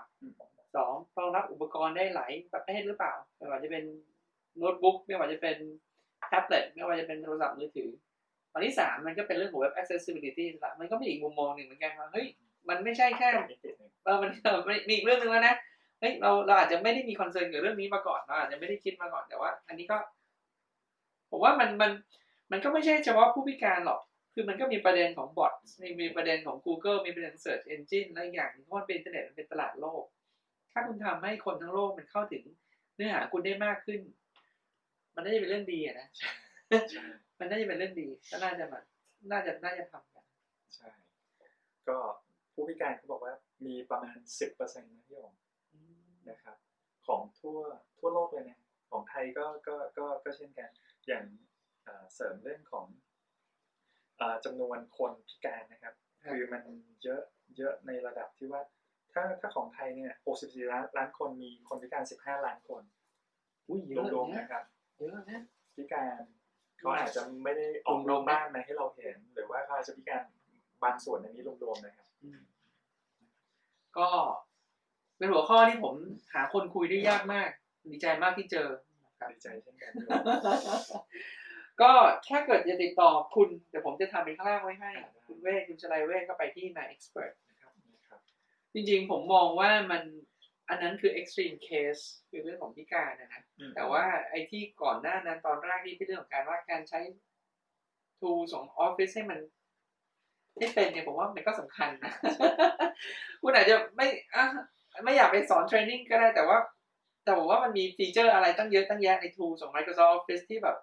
สองรองรับอุปกรณ์ได้หลายประเภทหรือเปล่าไม่ว่าจะเป็นโน้ตบุ๊กไม่ว่าจะเป็นแท็บเล็ตไม่ว่าจะเป็นโทรศัพท์มือถืออันที่สามมันก็เป็นเรื่องของเว็บ accessibility ละมันก็มีอีกมุมมองหนึ่งเหมือนกันว่าเฮ้ยมันไม่ใช่แค่เออมันเออมันมีอีกเรื่องหนึ่งแล้วนะเฮ้ยเราเราอาจจะไม่ได้มี concern กับเรื่องนี้มาก่อนเราอาจจะไม่ได้คิดมาก่อนแต่ว่า อันนี้ก็ ผมว่ามันมันมันก็ไม่ใช่เฉพาะผู้พิการหรอก คือมันก็มีประเด็นของบอทมีมีประเด็นของ Google มีประเด็น Search Engine และอีกอย่างหนึงเพราะมันเป็นอินเทอร์เน็ตมันเป็นตลาดโลก ถ้าคุณทำให้คนทั้งโลกมันเข้าถึงเนื้อหาคุณได้มากขึ้น มันน่าจะเป็นเรื่องดีอะนะใช่มันน่าจะเป็นเรื่องดี ก็น่าจะมาน่าจะน่าจะทำกันใช่ ก็ผู้พิการเขาบอกว่ามีประมาณสิบเปอร์เซ็นต์นะพี่โองนะครับ ของทั่วทั่วโลกเลยนะของไทยก็ก็ก็ก็เช่นกัน อย่างเอ่อเสริมเรื่องของเอ่อจำนวนคนพิการนะครับครับ คือมันเยอะเยอะในระดับที่ว่า ถ้าถ้าของไทยเนี่ย 64 ล้านล้านคนมีคนพิการ 15 ล้านคนอุ้ยเยอะรวมๆนะนะครับเยอะนะพิการเขาอาจจะไม่ได้ออกรวมๆบ้านมาให้เราเห็น หรือว่าเขาอาจจะพิการบางส่วนในนี้รวมๆนะครับอืมก็เป็นหัวข้อที่ผมหาคนคุยได้ยากมาก ดีใจมากที่เจอนะครับ ดีใจเช่นกันก็ถ้าเกิดจะติดต่อคุณเดี๋ยวผมจะทำเป็นข้างล่างไว้ให้ คุณเวทคุณชลัยเวทก็ไปที่นาย expert นะครับนะครับ จริงๆผมมองว่ามันอันนั้นคือ extreme case คือเรื่องของพิการนะนะอืมแต่ว่าไอ้ที่ก่อนหน้านั้นตอนแรกที่เป็นเรื่องของการว่าการใช้ tools ของ Office ให้มันให้เป็นเนี่ยผมว่ามันก็สำคัญนะ คุณอาจจะไม่อะไม่อยากไปสอน training ก็ได้แต่ว่า แต่ผมว่ามันมี feature อะไรตั้งเยอะตั้งแยะใน tools ของ Microsoft Office ที่แบบ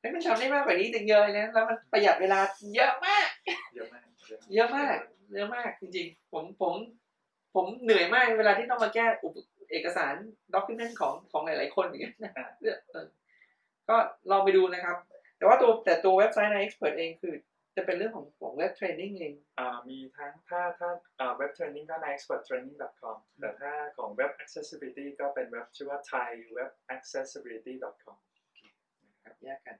เฮ้ยมันทำได้มากกว่านี้ตั้งเยอะเลยนะแล้วมันประหยัดเวลาเยอะมาก เยอะมาก เยอะมากเยอะมากจริงๆ ผมผม ผมเหนื่อยมากเวลาที่ต้องมาแก้อุปเอกสาร document ของของหลายๆคนอย่างเงี้ยนะอ่าเออก็ลองไปดูนะครับ แต่ว่าตัวแต่ตัวเว็บไซต์ใน Expert เองคือ จะเป็นเรื่องของของ web training เองอ่ามีทั้งถ้าถ้าเว็บเทรนนิ่งก็ใน experttraining.com แต่ถ้าของเว็บ accessibility ก็เป็นเว็บชื่อว่า thaiwebaccessibility.com ครับแยกกัน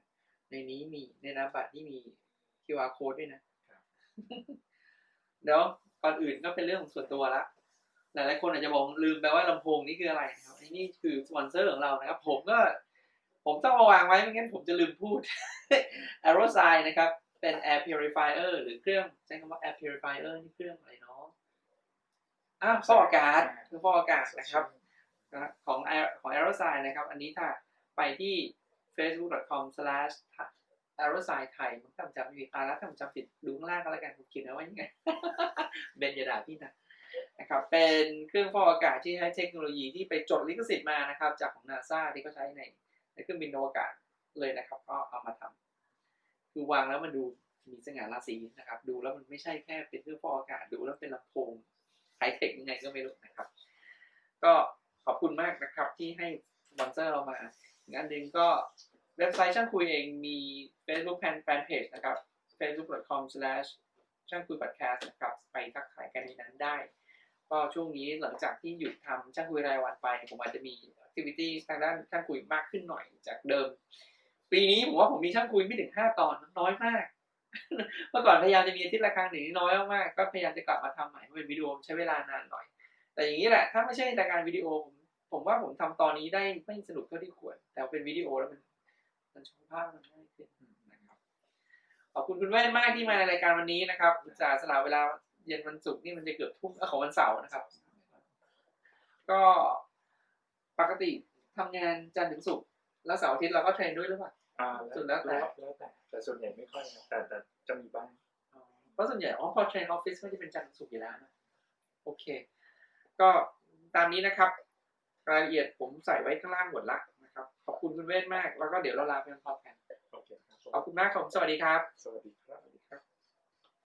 ในนี้มีในนามบัตรที่มี QR code ด้วยนะครับเดี๋ยวก่อนอื่นก็เป็นเรื่องของส่วนตัวละหลายๆคนอาจจะบอกลืมไปว่าลำโพงนี่คืออะไรนะครับไอ้นี่คือสปอนเซอร์ของเรานะครับ ผมก็ ผมต้องมาวางไว้ไม่งั้นผมจะลืมพูด a e r o s i นะครับ เป็น air purifier หรือเครื่องใช้คำว่า air purifier นี่เครื่องอะไรเนาะอ้าวฟอกอากาศคือฟอกอากาศนะครับของ Aer- ของ a e r o s i นะครับ อันนี้ถ้าไปที่ facebook.com/aerosine ไทยผมจำจำไม่ผิดตาแล้วถ้าผมจำผิดดูข้างล่างก็แล้วกันผมเขียนเอาไว้ยังไงเบนยาด่าพี่นะนะครับเป็นเครื่องฟอกอากาศที่ใช้เทคโนโลยีที่ไปจดลิขสิทธิ์มานะครับ จากของนาซาที่เขาใช้ในในเครื่องบินอวกาศเลยนะครับ ก็เอามาทำ คือวางแล้วมันดูมีสง่าราศีนะครับ ดูแล้วมันไม่ใช่แค่เป็นเครื่องฟอกอากาศดูแล้วเป็นลำโพงไฮเทคยังไงก็ไม่รู้นะครับ ก็ขอบคุณมากนะครับที่ให้สปอนเซอร์เรามาอีกอันหนึ่งก็เว็บไซต์ช่างคุยเองมี Facebook Fan Fan Page นะครับ facebook.com slash ช่างคุย podcast นะครับ ไปทักทายกันในนั้นได้ ก็ช่วงนี้หลังจากที่หยุดทำช่างคุยรายวันไป ผมอาจจะมี activity ทางด้านช่างคุยมากขึ้นหน่อยจากเดิม ปีนี้ผมว่าผมมีช่างคุยไม่ถึง5ตอนน้อยมาก เมื่อก่อนพยายามจะมีอาทิตย์ละครั้งหนึ่งน้อยมากๆก็พยายามจะกลับมาทำใหม่เพราะเป็นวิดีโอใช้เวลานานหน่อย แต่อย่างนี้แหละ ถ้าไม่ใช่รายการวิดีโอผมผมว่าผมทำตอนนี้ได้ไม่สนุกเท่าที่ควร แต่เป็นวิดีโอแล้วมันมันชมภาพมันง่ายขึ้นนะครับขอบคุณคุณแว่นมากที่มาในรายการวันนี้นะครับอุตส่าห์สละเวลาเย็นวันศุกร์นี่มันจะเกือบทุ่มของวันเสาร์นะครับ ก็ปกติทำงานจันทร์ถึงศุกร์แล้วเสาร์อาทิตย์เราก็ train ด้วยหรือเปล่า อ่าสุดแล้วแต่แล้วแต่ แต่ส่วนใหญ่ไม่ค่อยนะแต่แต่จะมีบ้างอ๋อเพราะส่วนใหญ่อ๋อพอ train ออฟฟิศก็จะเป็นจันทร์ถึงศุกร์อยู่แล้วนะโอเค ก็ตามนี้นะครับ รายละเอียดผมใส่ไว้ข้างล่างหมดละนะครับ ขอบคุณคุณเวทมาก แล้วก็เดี๋ยวเราลาไปพร้อมๆกันโอเคครับผมขอบคุณมากครับผมสวัสดีครับ สวัสดี